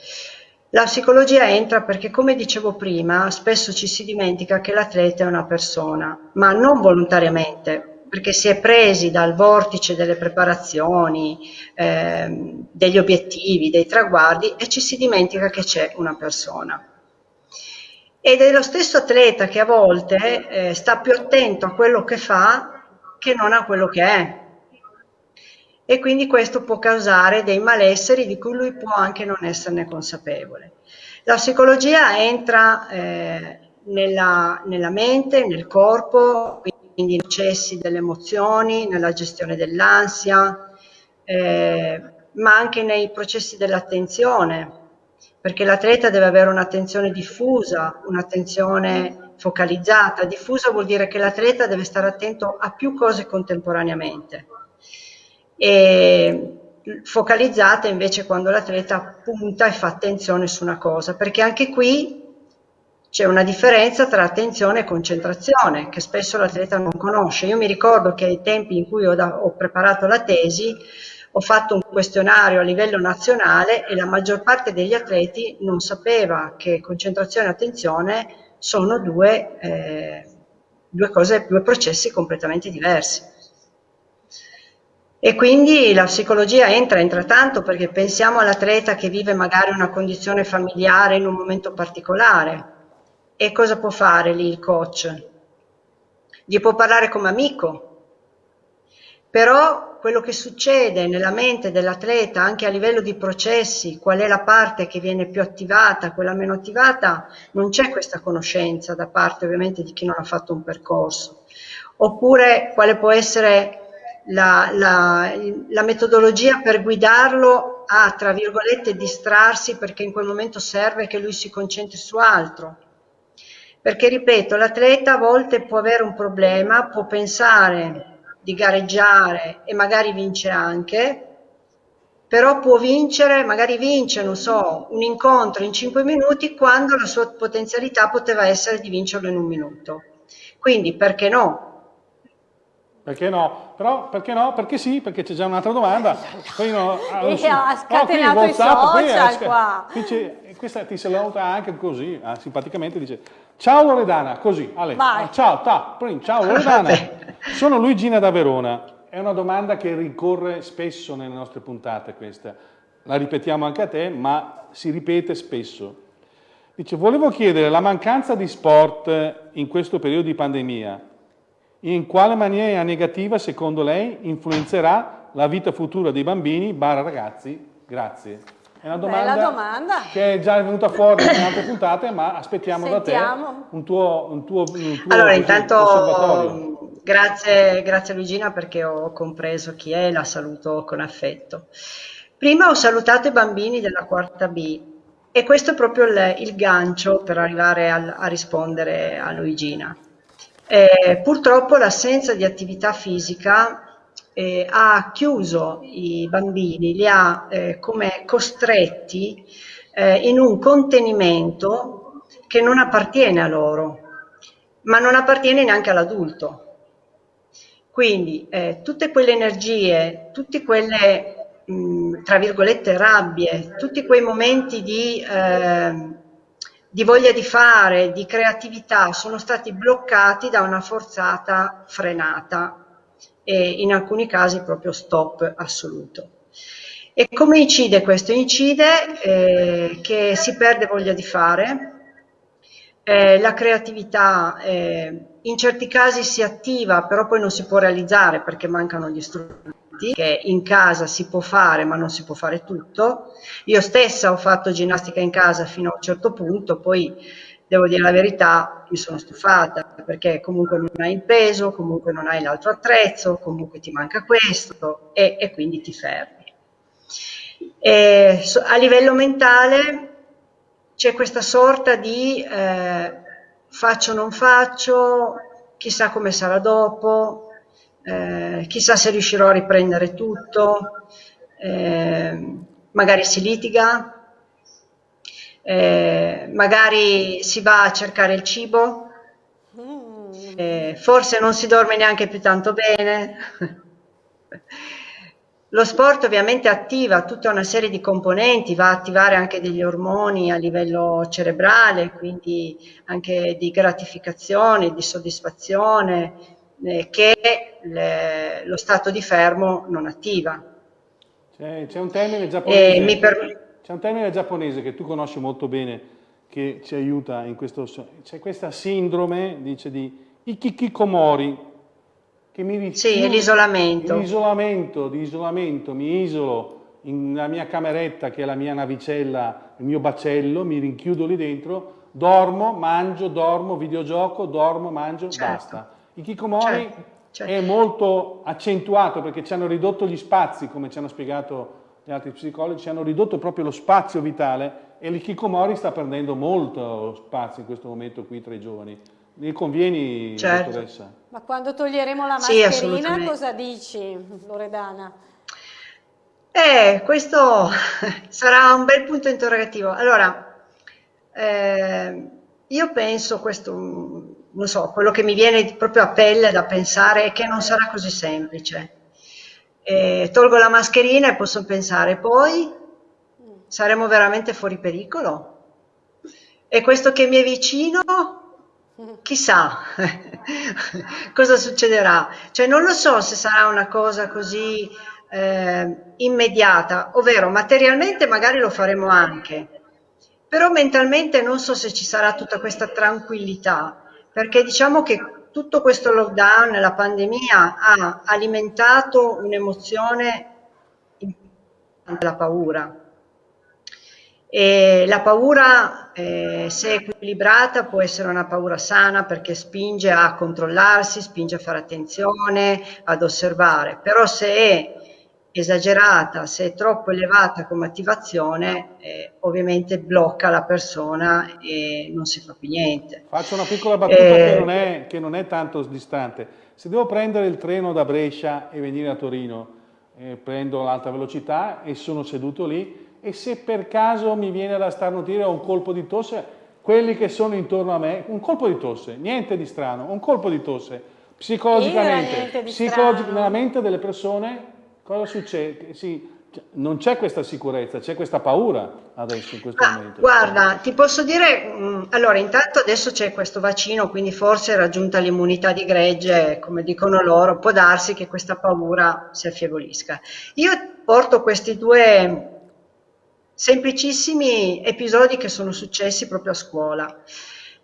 La psicologia entra perché, come dicevo prima, spesso ci si dimentica che l'atleta è una persona, ma non volontariamente, perché si è presi dal vortice delle preparazioni, eh, degli obiettivi, dei traguardi e ci si dimentica che c'è una persona. Ed è lo stesso atleta che a volte eh, sta più attento a quello che fa che non a quello che è. E quindi questo può causare dei malesseri di cui lui può anche non esserne consapevole. La psicologia entra eh, nella, nella mente, nel corpo, quindi nei processi delle emozioni, nella gestione dell'ansia, eh, ma anche nei processi dell'attenzione, perché l'atleta deve avere un'attenzione diffusa, un'attenzione focalizzata. Diffusa vuol dire che l'atleta deve stare attento a più cose contemporaneamente. E focalizzata invece quando l'atleta punta e fa attenzione su una cosa, perché anche qui c'è una differenza tra attenzione e concentrazione che spesso l'atleta non conosce. Io mi ricordo che ai tempi in cui ho, da, ho preparato la tesi ho fatto un questionario a livello nazionale e la maggior parte degli atleti non sapeva che concentrazione e attenzione sono due, eh, due, cose, due processi completamente diversi. E quindi la psicologia entra, entra tanto perché pensiamo all'atleta che vive magari una condizione familiare in un momento particolare. E cosa può fare lì il coach? Gli può parlare come amico, però quello che succede nella mente dell'atleta anche a livello di processi, qual è la parte che viene più attivata, quella meno attivata, non c'è questa conoscenza da parte ovviamente di chi non ha fatto un percorso. Oppure quale può essere la, la, la metodologia per guidarlo a, tra virgolette, distrarsi perché in quel momento serve che lui si concentri su altro. Perché, ripeto, l'atleta a volte può avere un problema, può pensare di gareggiare e magari vince anche, però può vincere, magari vince, non so, un incontro in 5 minuti quando la sua potenzialità poteva essere di vincerlo in un minuto. Quindi perché no? Perché no? Però perché no? Perché sì? Perché c'è già un'altra domanda. Poi no, e ha scatenato oh, i social qui, qua. Qui questa ti saluta anche così, ah, simpaticamente dice Ciao Loredana, così, Ale. Vai. Ciao, ta, ciao Loredana. Sono Luigina da Verona. È una domanda che ricorre spesso nelle nostre puntate questa. La ripetiamo anche a te, ma si ripete spesso. Dice, volevo chiedere la mancanza di sport in questo periodo di pandemia, in quale maniera negativa secondo lei influenzerà la vita futura dei bambini, barra ragazzi? Grazie. È una domanda, domanda, che è già venuta fuori in altre puntate, ma aspettiamo Sentiamo. da te un tuo, un tuo, un tuo allora, intanto, grazie, grazie Luigina perché ho compreso chi è e la saluto con affetto. Prima ho salutato i bambini della quarta B e questo è proprio il, il gancio per arrivare a, a rispondere a Luigina. Eh, purtroppo l'assenza di attività fisica eh, ha chiuso i bambini, li ha eh, come costretti eh, in un contenimento che non appartiene a loro, ma non appartiene neanche all'adulto. Quindi eh, tutte quelle energie, tutte quelle, mh, tra virgolette, rabbie, tutti quei momenti di, eh, di voglia di fare, di creatività, sono stati bloccati da una forzata frenata e in alcuni casi proprio stop assoluto. E come incide questo? Incide eh, che si perde voglia di fare, eh, la creatività eh, in certi casi si attiva, però poi non si può realizzare perché mancano gli strumenti, che in casa si può fare ma non si può fare tutto. Io stessa ho fatto ginnastica in casa fino a un certo punto, poi devo dire la verità, mi sono stufata perché comunque non hai il peso, comunque non hai l'altro attrezzo, comunque ti manca questo e, e quindi ti fermi. E, a livello mentale c'è questa sorta di eh, faccio o non faccio, chissà come sarà dopo, eh, chissà se riuscirò a riprendere tutto, eh, magari si litiga, eh, magari si va a cercare il cibo, eh, forse non si dorme neanche più tanto bene. lo sport ovviamente attiva tutta una serie di componenti, va a attivare anche degli ormoni a livello cerebrale, quindi anche di gratificazione, di soddisfazione, eh, che le, lo stato di fermo non attiva. C'è, un termine giapponese, per... c'è un termine giapponese che tu conosci molto bene, che ci aiuta in questo... C'è questa sindrome, dice, di Ikikikomori, che mi rifiuto, sì, l'isolamento. L'isolamento, di isolamento, mi isolo nella mia cameretta che è la mia navicella, il mio bacello, mi rinchiudo lì dentro, dormo, mangio, dormo, videogioco, dormo, mangio, certo. basta. Il Kikomori certo, certo. è molto accentuato perché ci hanno ridotto gli spazi, come ci hanno spiegato gli altri psicologi, ci hanno ridotto proprio lo spazio vitale e l'Ikikomori sta perdendo molto spazio in questo momento qui tra i giovani. Mi convieni, certo. dottoressa? Ma quando toglieremo la mascherina sì, cosa dici, Loredana? Eh, questo sarà un bel punto interrogativo. Allora, eh, io penso questo, non so, quello che mi viene proprio a pelle da pensare è che non sarà così semplice. Eh, tolgo la mascherina e posso pensare, poi saremo veramente fuori pericolo? E questo che mi è vicino chissà cosa succederà. Cioè non lo so se sarà una cosa così eh, immediata, ovvero materialmente magari lo faremo anche, però mentalmente non so se ci sarà tutta questa tranquillità, perché diciamo che tutto questo lockdown, la pandemia ha alimentato un'emozione la paura e la paura, eh, se equilibrata, può essere una paura sana perché spinge a controllarsi, spinge a fare attenzione, ad osservare, però se è esagerata, se è troppo elevata come attivazione, eh, ovviamente blocca la persona e non si fa più niente. Faccio una piccola battuta eh, che, non è, che, non è, tanto distante. Se devo prendere il treno da Brescia e venire a Torino, eh, prendo l'alta velocità e sono seduto lì, e se per caso mi viene da starnutire o un colpo di tosse, quelli che sono intorno a me, un colpo di tosse, niente di strano, un colpo di tosse, psicologicamente, psicologicamente nella mente delle persone, cosa succede? Sì, non c'è questa sicurezza, c'è questa paura adesso in questo ah, momento. Guarda, ti posso dire, mm, allora intanto adesso c'è questo vaccino, quindi forse è raggiunta l'immunità di gregge, come dicono loro, può darsi che questa paura si affievolisca. Io porto questi due semplicissimi episodi che sono successi proprio a scuola.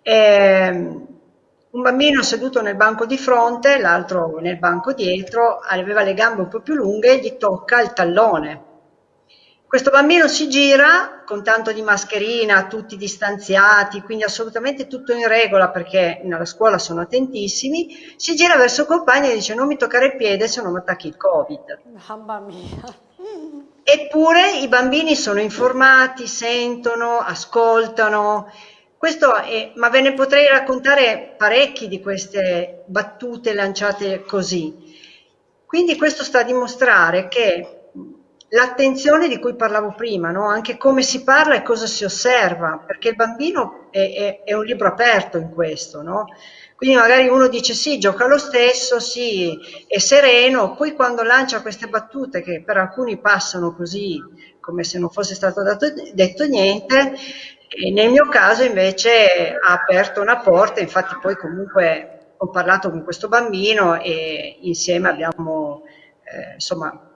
Eh, un bambino seduto nel banco di fronte, l'altro nel banco dietro, aveva le gambe un po' più lunghe e gli tocca il tallone. Questo bambino si gira con tanto di mascherina, tutti distanziati, quindi assolutamente tutto in regola perché nella scuola sono attentissimi, si gira verso il compagno e dice non mi toccare il piede se non mi attacchi il Covid. Mamma mia. Eppure i bambini sono informati, sentono, ascoltano. È, ma ve ne potrei raccontare parecchi di queste battute lanciate così. Quindi questo sta a dimostrare che l'attenzione di cui parlavo prima, no? anche come si parla e cosa si osserva, perché il bambino è, è, è un libro aperto in questo, no? Quindi magari uno dice sì, gioca lo stesso, sì, è sereno, poi quando lancia queste battute che per alcuni passano così come se non fosse stato dato, detto niente, nel mio caso invece ha aperto una porta, infatti poi comunque ho parlato con questo bambino e insieme abbiamo, eh, insomma,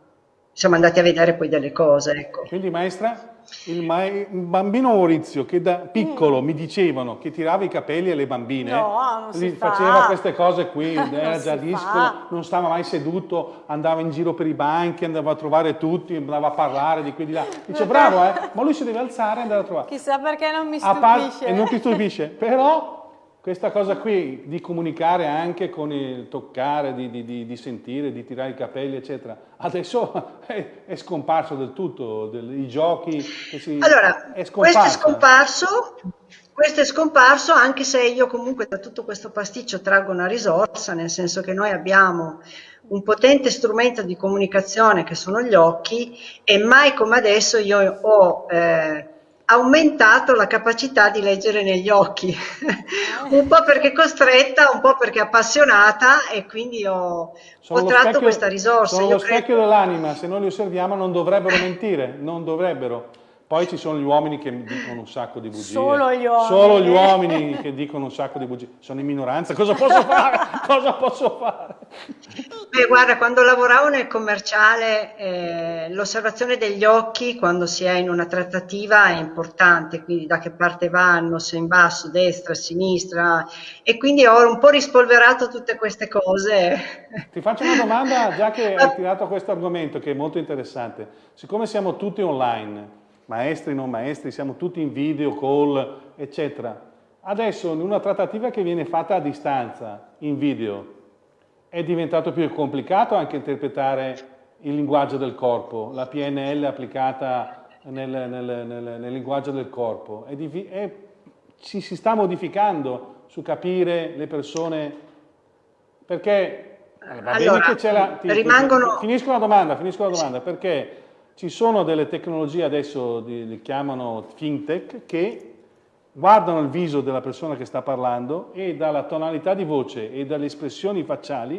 siamo andati a vedere poi delle cose. Ecco. Quindi maestra? Il, il, bambino Maurizio che da piccolo mm. mi dicevano che tirava i capelli alle bambine, no, faceva fa. queste cose qui, era già discolo, non stava mai seduto, andava in giro per i banchi, andava a trovare tutti, andava a parlare di qui di là. Dice bravo eh, ma lui si deve alzare e andare a trovare. Chissà perché non mi stupisce. e non ti stupisce, però questa cosa qui di comunicare anche con il toccare, di, di, di sentire, di tirare i capelli, eccetera, adesso è, è scomparso del tutto, del, i giochi si, Allora, è questo è scomparso, questo è scomparso anche se io comunque da tutto questo pasticcio traggo una risorsa, nel senso che noi abbiamo un potente strumento di comunicazione che sono gli occhi e mai come adesso io ho... Eh, aumentato la capacità di leggere negli occhi, un po' perché costretta, un po' perché appassionata e quindi ho, ho tratto specchio, questa risorsa. Sono Io lo credo... specchio dell'anima, se noi li osserviamo non dovrebbero mentire, non dovrebbero. Poi ci sono gli uomini che dicono un sacco di bugie. Solo gli uomini. Solo gli uomini che dicono un sacco di bugie. Sono in minoranza, cosa posso fare? cosa posso fare? Beh, guarda, quando lavoravo nel commerciale, eh, l'osservazione degli occhi quando si è in una trattativa è importante, quindi da che parte vanno, se in basso, destra, sinistra, e quindi ho un po' rispolverato tutte queste cose. Ti faccio una domanda, già che hai tirato questo argomento, che è molto interessante. Siccome siamo tutti online, maestri, non maestri, siamo tutti in video, call, eccetera. Adesso in una trattativa che viene fatta a distanza, in video, è diventato più complicato anche interpretare il linguaggio del corpo, la PNL applicata nel, nel, nel, nel linguaggio del corpo. È, è, ci si sta modificando su capire le persone, perché va allora, bene che c'è la... Ti, rimangono... Finisco la domanda, finisco la domanda, perché ci sono delle tecnologie adesso, li chiamano fintech, che guardano il viso della persona che sta parlando e dalla tonalità di voce e dalle espressioni facciali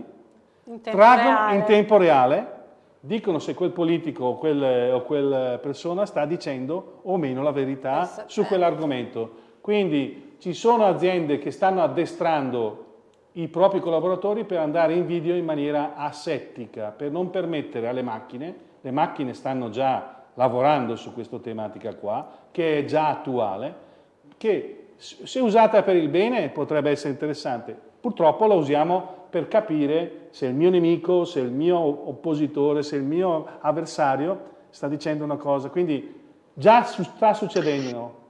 in traggono reale. in tempo reale, dicono se quel politico o, quel, o quella persona sta dicendo o meno la verità Questo, su quell'argomento. Quindi ci sono aziende che stanno addestrando i propri collaboratori per andare in video in maniera asettica, per non permettere alle macchine le macchine stanno già lavorando su questa tematica qua, che è già attuale, che se usata per il bene potrebbe essere interessante. Purtroppo la usiamo per capire se il mio nemico, se il mio oppositore, se il mio avversario sta dicendo una cosa. Quindi già sta succedendo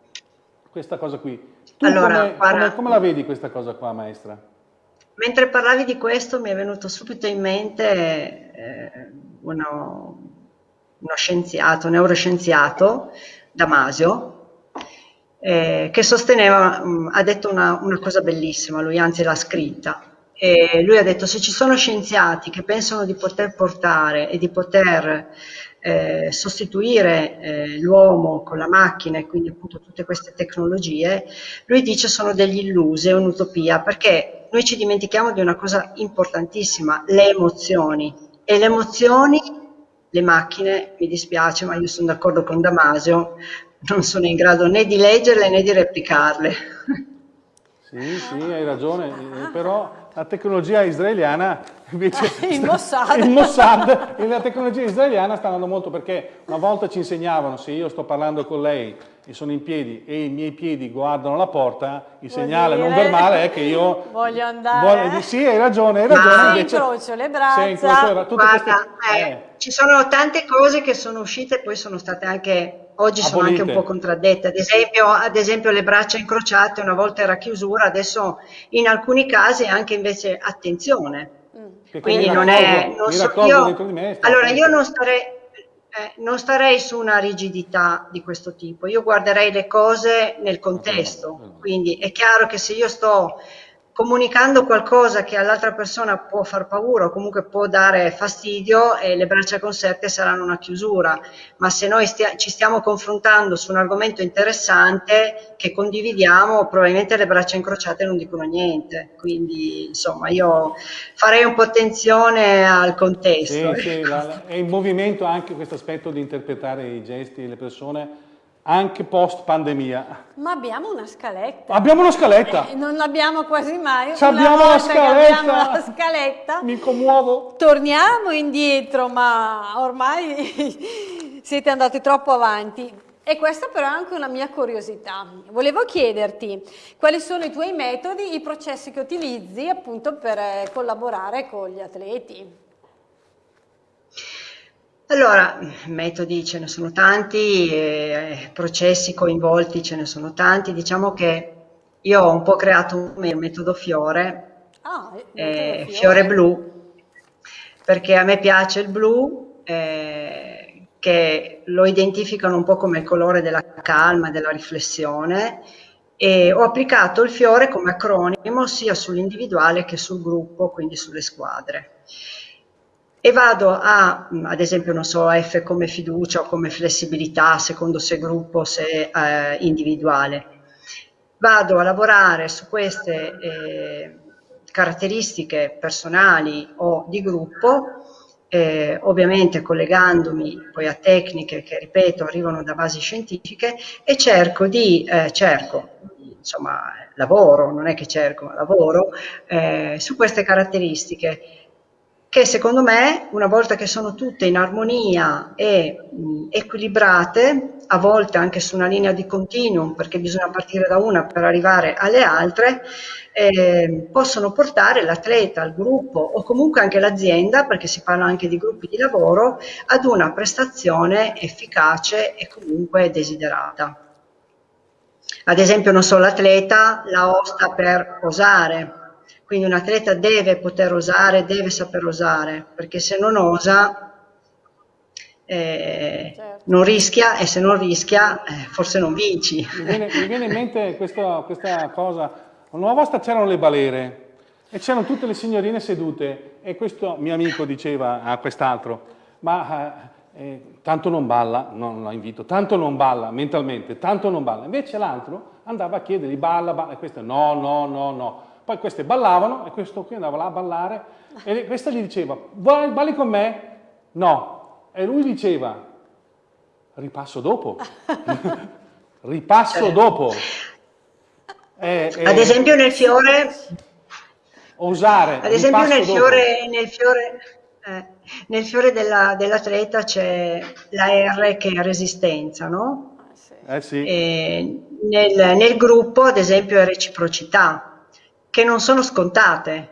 questa cosa qui. Tu allora, come, come, come la vedi questa cosa qua, maestra? Mentre parlavi di questo mi è venuto subito in mente eh, uno, uno scienziato, neuroscienziato, Damasio, eh, che sosteneva, mh, ha detto una, una, cosa bellissima, lui anzi l'ha scritta, e lui ha detto se ci sono scienziati che pensano di poter portare e di poter eh, sostituire eh, l'uomo con la macchina e quindi appunto tutte queste tecnologie, lui dice sono degli illusi, è un'utopia, perché noi ci dimentichiamo di una cosa importantissima, le emozioni, e le emozioni le macchine, mi dispiace, ma io sono d'accordo con Damasio, non sono in grado né di leggerle né di replicarle. Sì, sì, hai ragione, eh, però la tecnologia israeliana invece... il Mossad. il Mossad, la tecnologia israeliana sta andando molto perché una volta ci insegnavano, se io sto parlando con lei e sono in piedi e i miei piedi guardano la porta, il Vuol segnale dire... non verbale è che io voglio andare. Voglio, sì, hai ragione, hai ragione. Ma invece, incrocio le braccia. Incrocio. Guarda, queste, eh, eh. ci sono tante cose che sono uscite e poi sono state anche, oggi Abolite. sono anche un po' contraddette. Ad esempio, ad esempio le braccia incrociate, una volta era chiusura, adesso in alcuni casi anche invece attenzione. Mm. Quindi non è... Non so, io, allora io non starei eh, non starei su una rigidità di questo tipo, io guarderei le cose nel contesto, quindi è chiaro che se io sto comunicando qualcosa che all'altra persona può far paura o comunque può dare fastidio e le braccia conserte saranno una chiusura, ma se noi stia ci stiamo confrontando su un argomento interessante che condividiamo, probabilmente le braccia incrociate non dicono niente, quindi insomma io farei un po' attenzione al contesto. Sì, sì, la, è in movimento anche questo aspetto di interpretare i gesti, le persone anche post pandemia. Ma abbiamo una scaletta. Abbiamo una scaletta. Eh, non l'abbiamo quasi mai. Ci abbiamo la scaletta. Abbiamo la scaletta. Mi commuovo. Torniamo indietro, ma ormai siete andati troppo avanti. E questa però è anche una mia curiosità. Volevo chiederti quali sono i tuoi metodi, i processi che utilizzi appunto per eh, collaborare con gli atleti. Allora, metodi ce ne sono tanti, eh, processi coinvolti ce ne sono tanti, diciamo che io ho un po' creato un metodo fiore, ah, eh, fiore. blu, perché a me piace il blu, eh, che lo identificano un po' come il colore della calma, della riflessione, e ho applicato il fiore come acronimo sia sull'individuale che sul gruppo, quindi sulle squadre. E vado a, ad esempio, non so, F come fiducia o come flessibilità, secondo se gruppo, se eh, individuale. Vado a lavorare su queste eh, caratteristiche personali o di gruppo, eh, ovviamente collegandomi poi a tecniche che, ripeto, arrivano da basi scientifiche e cerco di, eh, cerco, insomma, lavoro, non è che cerco, ma lavoro, eh, su queste caratteristiche che secondo me, una volta che sono tutte in armonia e mh, equilibrate, a volte anche su una linea di continuum, perché bisogna partire da una per arrivare alle altre, eh, possono portare l'atleta, il gruppo o comunque anche l'azienda, perché si parla anche di gruppi di lavoro, ad una prestazione efficace e comunque desiderata. Ad esempio, non so, l'atleta la osta per osare, quindi un atleta deve poter osare, deve saper osare, perché se non osa eh, certo. non rischia e se non rischia eh, forse non vinci. Mi viene, mi viene in mente questa, questa cosa, una volta c'erano le balere e c'erano tutte le signorine sedute e questo mio amico diceva a quest'altro, ma eh, eh tanto non balla, non la invito, tanto non balla mentalmente, tanto non balla. Invece l'altro andava a chiedergli balla, balla, e questo no, no, no, no. Poi queste ballavano e questo qui andava là a ballare e questa gli diceva, balli con me? No. E lui diceva, ripasso dopo. ripasso dopo. Eh, eh, ad esempio nel fiore... Osare. Ad esempio nel fiore, nel fiore, eh, nel fiore dell'atleta dell c'è la R che è resistenza, no? Eh sì. Nel, nel gruppo ad esempio è reciprocità che non sono scontate.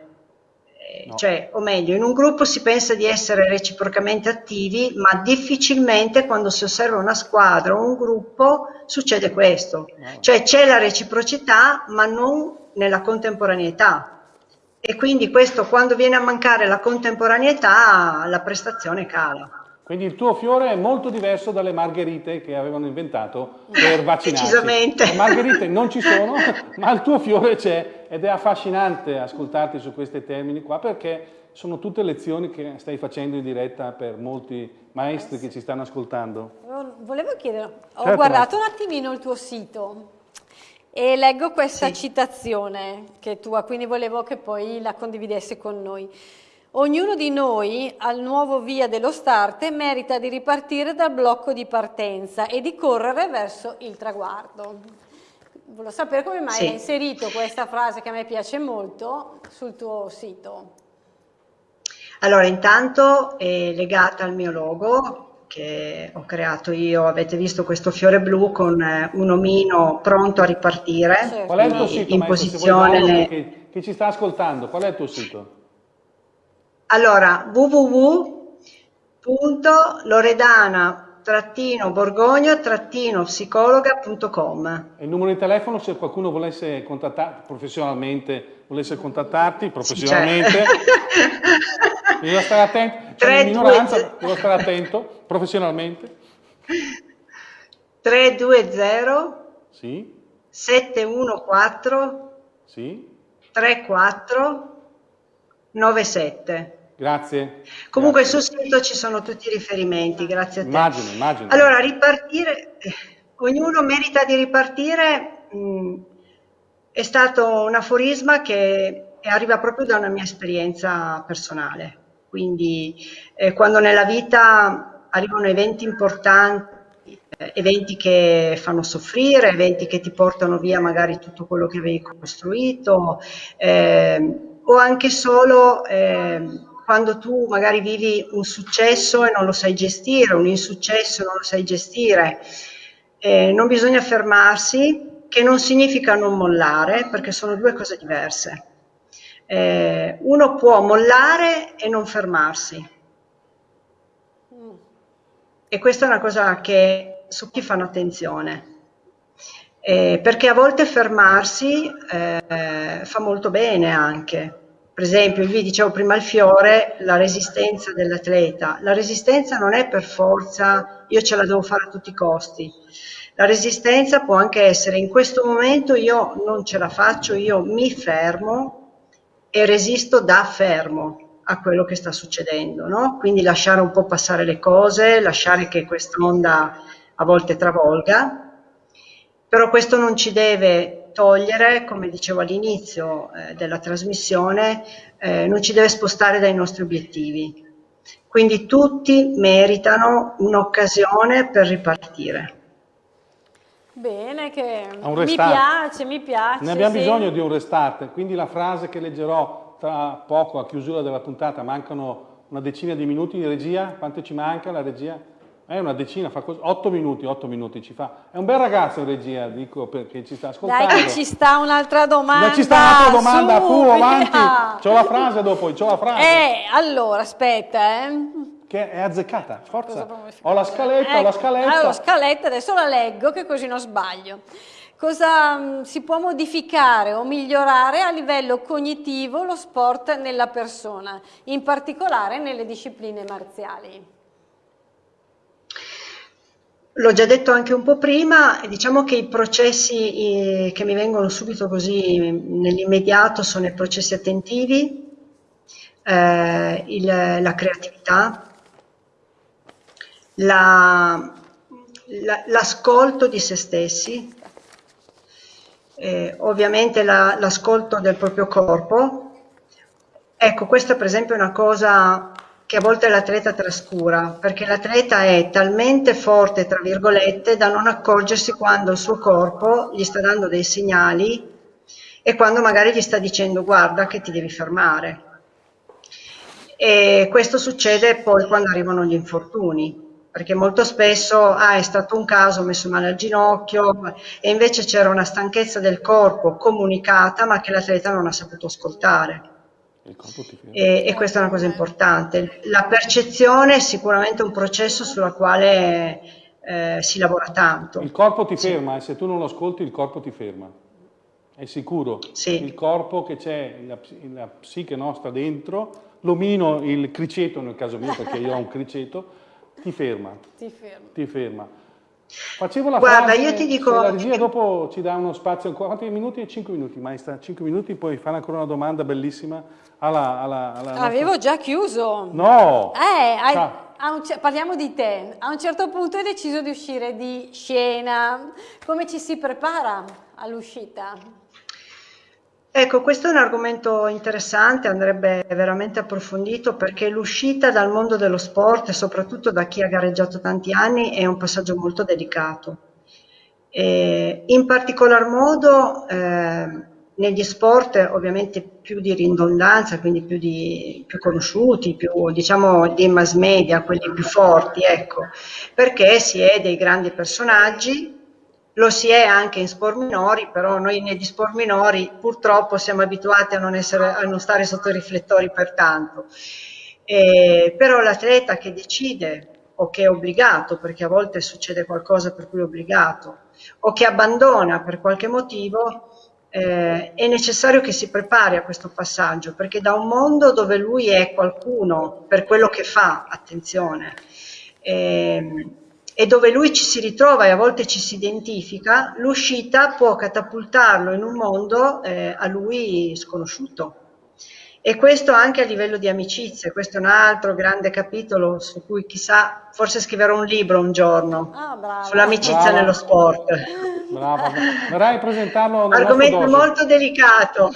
Eh, no. Cioè, o meglio, in un gruppo si pensa di essere reciprocamente attivi, ma difficilmente quando si osserva una squadra o un gruppo succede questo. No. Cioè c'è la reciprocità, ma non nella contemporaneità. E quindi questo, quando viene a mancare la contemporaneità, la prestazione cala. Quindi il tuo fiore è molto diverso dalle margherite che avevano inventato per vaccinarsi. Decisamente. Le margherite non ci sono, ma il tuo fiore c'è ed è affascinante ascoltarti su questi termini qua perché sono tutte lezioni che stai facendo in diretta per molti maestri che ci stanno ascoltando. Volevo chiedere, ho certo, guardato un attimino il tuo sito e leggo questa sì. citazione che è tua, quindi volevo che poi la condividessi con noi. Ognuno di noi al nuovo via dello start merita di ripartire dal blocco di partenza e di correre verso il traguardo. Volevo sapere come mai sì. hai inserito questa frase che a me piace molto sul tuo sito. Allora, intanto è legata al mio logo che ho creato io, avete visto questo fiore blu con eh, un omino pronto a ripartire. Certo. Qual è il tuo sito? In posizione... Chi, chi ci sta ascoltando, qual è il tuo sito? Allora, www.loredana-borgogna-psicologa.com Il numero di telefono se qualcuno volesse contattarti professionalmente, volesse contattarti professionalmente, sì, certo. devo stare attento, c'è un'ignoranza, devo stare attento professionalmente. 320 sì. 714 sì. 3497 Grazie. Comunque grazie. sul sito ci sono tutti i riferimenti, grazie a te. Immagino, immagino. Allora, ripartire, ognuno merita di ripartire, mh, mm, è stato un aforisma che arriva proprio da una mia esperienza personale. Quindi eh, quando nella vita arrivano eventi importanti, eh, eventi che fanno soffrire, eventi che ti portano via magari tutto quello che avevi costruito, eh, o anche solo ehm, quando tu magari vivi un successo e non lo sai gestire, un insuccesso e non lo sai gestire, eh, non bisogna fermarsi, che non significa non mollare, perché sono due cose diverse. Eh, uno può mollare e non fermarsi. E questa è una cosa che su chi fanno attenzione. Eh, perché a volte fermarsi eh, fa molto bene anche, per esempio, vi dicevo prima il fiore, la resistenza dell'atleta. La resistenza non è per forza io ce la devo fare a tutti i costi. La resistenza può anche essere in questo momento io non ce la faccio, io mi fermo e resisto da fermo. a quello che sta succedendo, no? Quindi lasciare un po' passare le cose, lasciare che questa onda a volte travolga, però questo non ci deve togliere, come dicevo all'inizio eh, della trasmissione, eh, non ci deve spostare dai nostri obiettivi. Quindi tutti meritano un'occasione per ripartire. Bene, che mi piace, mi piace. Ne abbiamo sì. bisogno di un restart, quindi la frase che leggerò tra poco a chiusura della puntata, mancano una decina di minuti di regia, quanto ci manca la regia? È una decina, fa così, 8 minuti, 8 minuti ci fa. È un bel ragazzo in regia, dico perché ci sta ascoltando. Dai che ci sta un'altra domanda. Dai, ci sta un'altra domanda, Su, fu, avanti. C'ho la frase dopo, c'ho la frase. Eh, allora, aspetta, eh. Che è azzeccata, forza. Ho la scaletta, ecco, ho la scaletta. Allora, scaletta, adesso la leggo che così non sbaglio. Cosa mh, si può modificare o migliorare a livello cognitivo lo sport nella persona, in particolare nelle discipline marziali? L'ho già detto anche un po' prima, diciamo che i processi che mi vengono subito così nell'immediato sono i processi attentivi, eh, il, la creatività, la, la, l'ascolto di se stessi, eh, ovviamente la, l'ascolto del proprio corpo. Ecco, questa per esempio è una cosa che a volte l'atleta trascura, perché l'atleta è talmente forte, tra virgolette, da non accorgersi quando il suo corpo gli sta dando dei segnali e quando magari gli sta dicendo guarda che ti devi fermare. E questo succede poi quando arrivano gli infortuni, perché molto spesso ah, è stato un caso, ho messo male al ginocchio e invece c'era una stanchezza del corpo comunicata ma che l'atleta non ha saputo ascoltare. E, e, questa è una cosa importante. La percezione è sicuramente un processo sulla quale eh, si lavora tanto. Il corpo ti ferma, e se tu non lo ascolti il corpo ti ferma, è sicuro. Sì. Il corpo che c'è, la, la, psiche nostra dentro, l'omino, il criceto nel caso mio perché io ho un criceto, ti ferma. Ti ferma. Ti ferma. Facevo la Guarda, frase, io ti dico... la regia dopo ci dà uno spazio, quanti minuti? 5 minuti, maestra, 5 minuti, poi fare ancora una domanda bellissima alla... alla, alla Avevo nostra... già chiuso. No! Eh, hai, un, parliamo di te. A un certo punto hai deciso di uscire di scena. Come ci si prepara all'uscita? Ecco, questo è un argomento interessante, andrebbe veramente approfondito perché l'uscita dal mondo dello sport, soprattutto da chi ha gareggiato tanti anni, è un passaggio molto delicato. E in particolar modo eh, negli sport ovviamente più di ridondanza, quindi più, di, più conosciuti, più diciamo di mass media, quelli più forti, ecco, perché si è dei grandi personaggi lo si è anche in sport minori, però noi negli sport minori purtroppo siamo abituati a non, essere, a non stare sotto i riflettori per tanto. Eh, però l'atleta che decide o che è obbligato, perché a volte succede qualcosa per cui è obbligato, o che abbandona per qualche motivo, eh, è necessario che si prepari a questo passaggio, perché da un mondo dove lui è qualcuno per quello che fa, attenzione, eh, e dove lui ci si ritrova e a volte ci si identifica, l'uscita può catapultarlo in un mondo eh, a lui sconosciuto. E questo anche a livello di amicizie, questo è un altro grande capitolo su cui chissà, forse scriverò un libro un giorno ah, sull'amicizia nello sport. Brava, vorrei presentarlo Argomento molto delicato.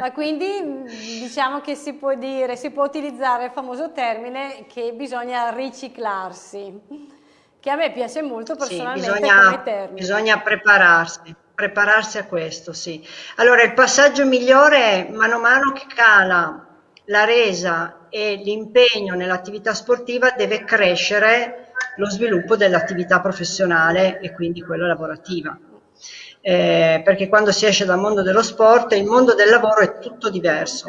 Ma quindi diciamo che si può dire, si può utilizzare il famoso termine che bisogna riciclarsi che a me piace molto personalmente sì, bisogna, come termine. Bisogna prepararsi, prepararsi a questo, sì. Allora, il passaggio migliore è mano a mano che cala la resa e l'impegno nell'attività sportiva deve crescere lo sviluppo dell'attività professionale e quindi quella lavorativa. Eh, perché quando si esce dal mondo dello sport il mondo del lavoro è tutto diverso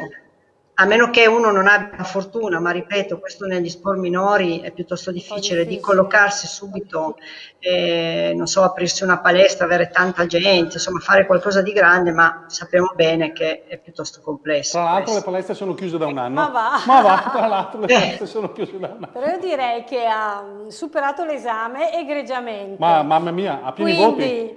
a meno che uno non abbia fortuna, ma ripeto, questo negli sport minori è piuttosto difficile, di collocarsi subito, eh, non so, aprirsi una palestra, avere tanta gente, insomma fare qualcosa di grande, ma sappiamo bene che è piuttosto complesso. Tra l'altro le palestre sono chiuse da un anno. Ma va! Ma va, tra l'altro le palestre sono chiuse da un anno. Però io direi che ha superato l'esame egregiamente. Ma mamma mia, ha pieni Quindi, voti.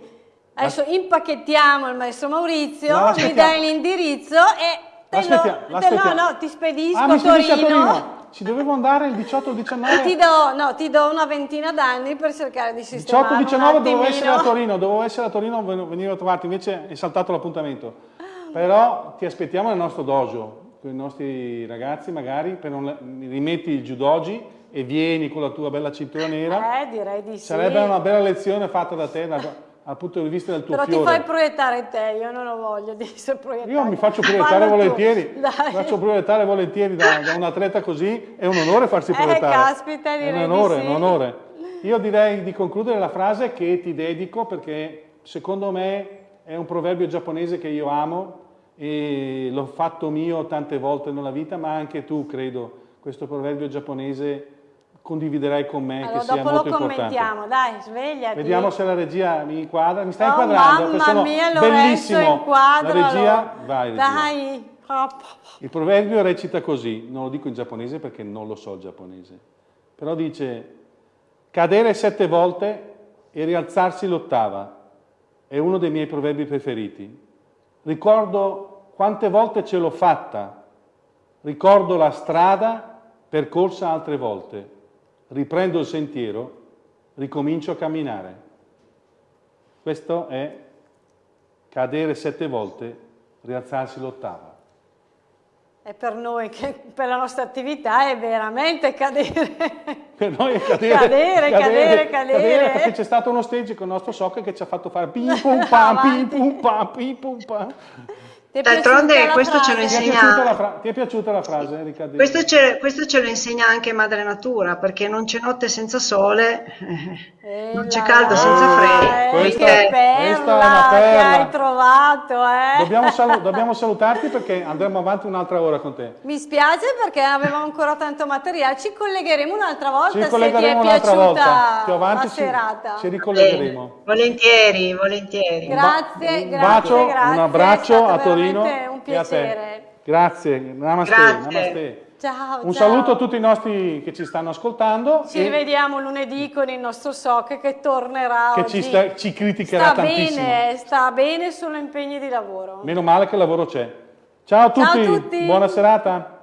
Adesso impacchettiamo il maestro Maurizio, mi dai l'indirizzo e no, no, ti spedisco ah, a Torino. a Torino. Ci dovevo andare il 18 o il 19? Ti do, no, ti do una ventina d'anni per cercare di sistemare 18 19 dovevo essere a Torino, dovevo essere a Torino, venivo a trovarti, invece è saltato l'appuntamento. Però ti aspettiamo nel nostro dojo, con i nostri ragazzi magari, per non, rimetti il judogi e vieni con la tua bella cintura nera. Eh, direi di sì. Sarebbe una bella lezione fatta da te, dal punto di vista del tuo Però fiore. ti fai proiettare te, io non ho voglia di essere proiettato. Io mi faccio proiettare volentieri, mi faccio proiettare volentieri da, da, un atleta così, è un onore farsi eh, proiettare. Eh, caspita, direi È un onore, sì. un onore. Io direi di concludere la frase che ti dedico perché secondo me è un proverbio giapponese che io amo e l'ho fatto mio tante volte nella vita, ma anche tu credo questo proverbio giapponese condividerai con me allora, che sia molto importante. Dopo lo commentiamo, dai, svegliati. Vediamo se la regia mi inquadra, mi sta oh, inquadrando, mamma mia, bellissimo. Inquadra, la regia, vai regia. Dai. Il proverbio recita così, non lo dico in giapponese perché non lo so il giapponese, però dice cadere sette volte e rialzarsi l'ottava, è uno dei miei proverbi preferiti. Ricordo quante volte ce l'ho fatta, ricordo la strada percorsa altre volte riprendo il sentiero, ricomincio a camminare. Questo è cadere sette volte, rialzarsi l'ottava. E per noi, che per la nostra attività, è veramente cadere. Per noi è cadere. cadere, cadere, cadere. cadere perché c'è stato uno stage con il nostro soccer che ci ha fatto fare pim pum pam, pim pum pam, pim pum pam. D'altronde questo ce lo insegna... Ti è piaciuta la frase, Riccardo? Questo ce, questo ce, lo insegna anche Madre Natura, perché non c'è notte senza sole, eh, non c'è caldo senza freddo. Eh, questa, che perla, questa che hai trovato, eh? Dobbiamo, salu dobbiamo, salutarti perché andremo avanti un'altra ora con te. Mi spiace perché avevamo ancora tanto materiale, ci collegheremo un'altra volta ci collegheremo un'altra volta. Più avanti la serata. Ci, ci ricollegheremo. Eh, volentieri, volentieri. Grazie, un grazie, bacio, grazie. un abbraccio a Torino. Un piacere. Grazie, namaste. Grazie. namaste. Ciao, un ciao. saluto a tutti i nostri che ci stanno ascoltando. Ci rivediamo lunedì con il nostro SOC che tornerà Che oggi. ci, sta, ci criticherà sta tantissimo. Bene, sta bene, solo impegni di lavoro. Meno male che il lavoro c'è. Ciao a tutti, Ciao a tutti. buona serata.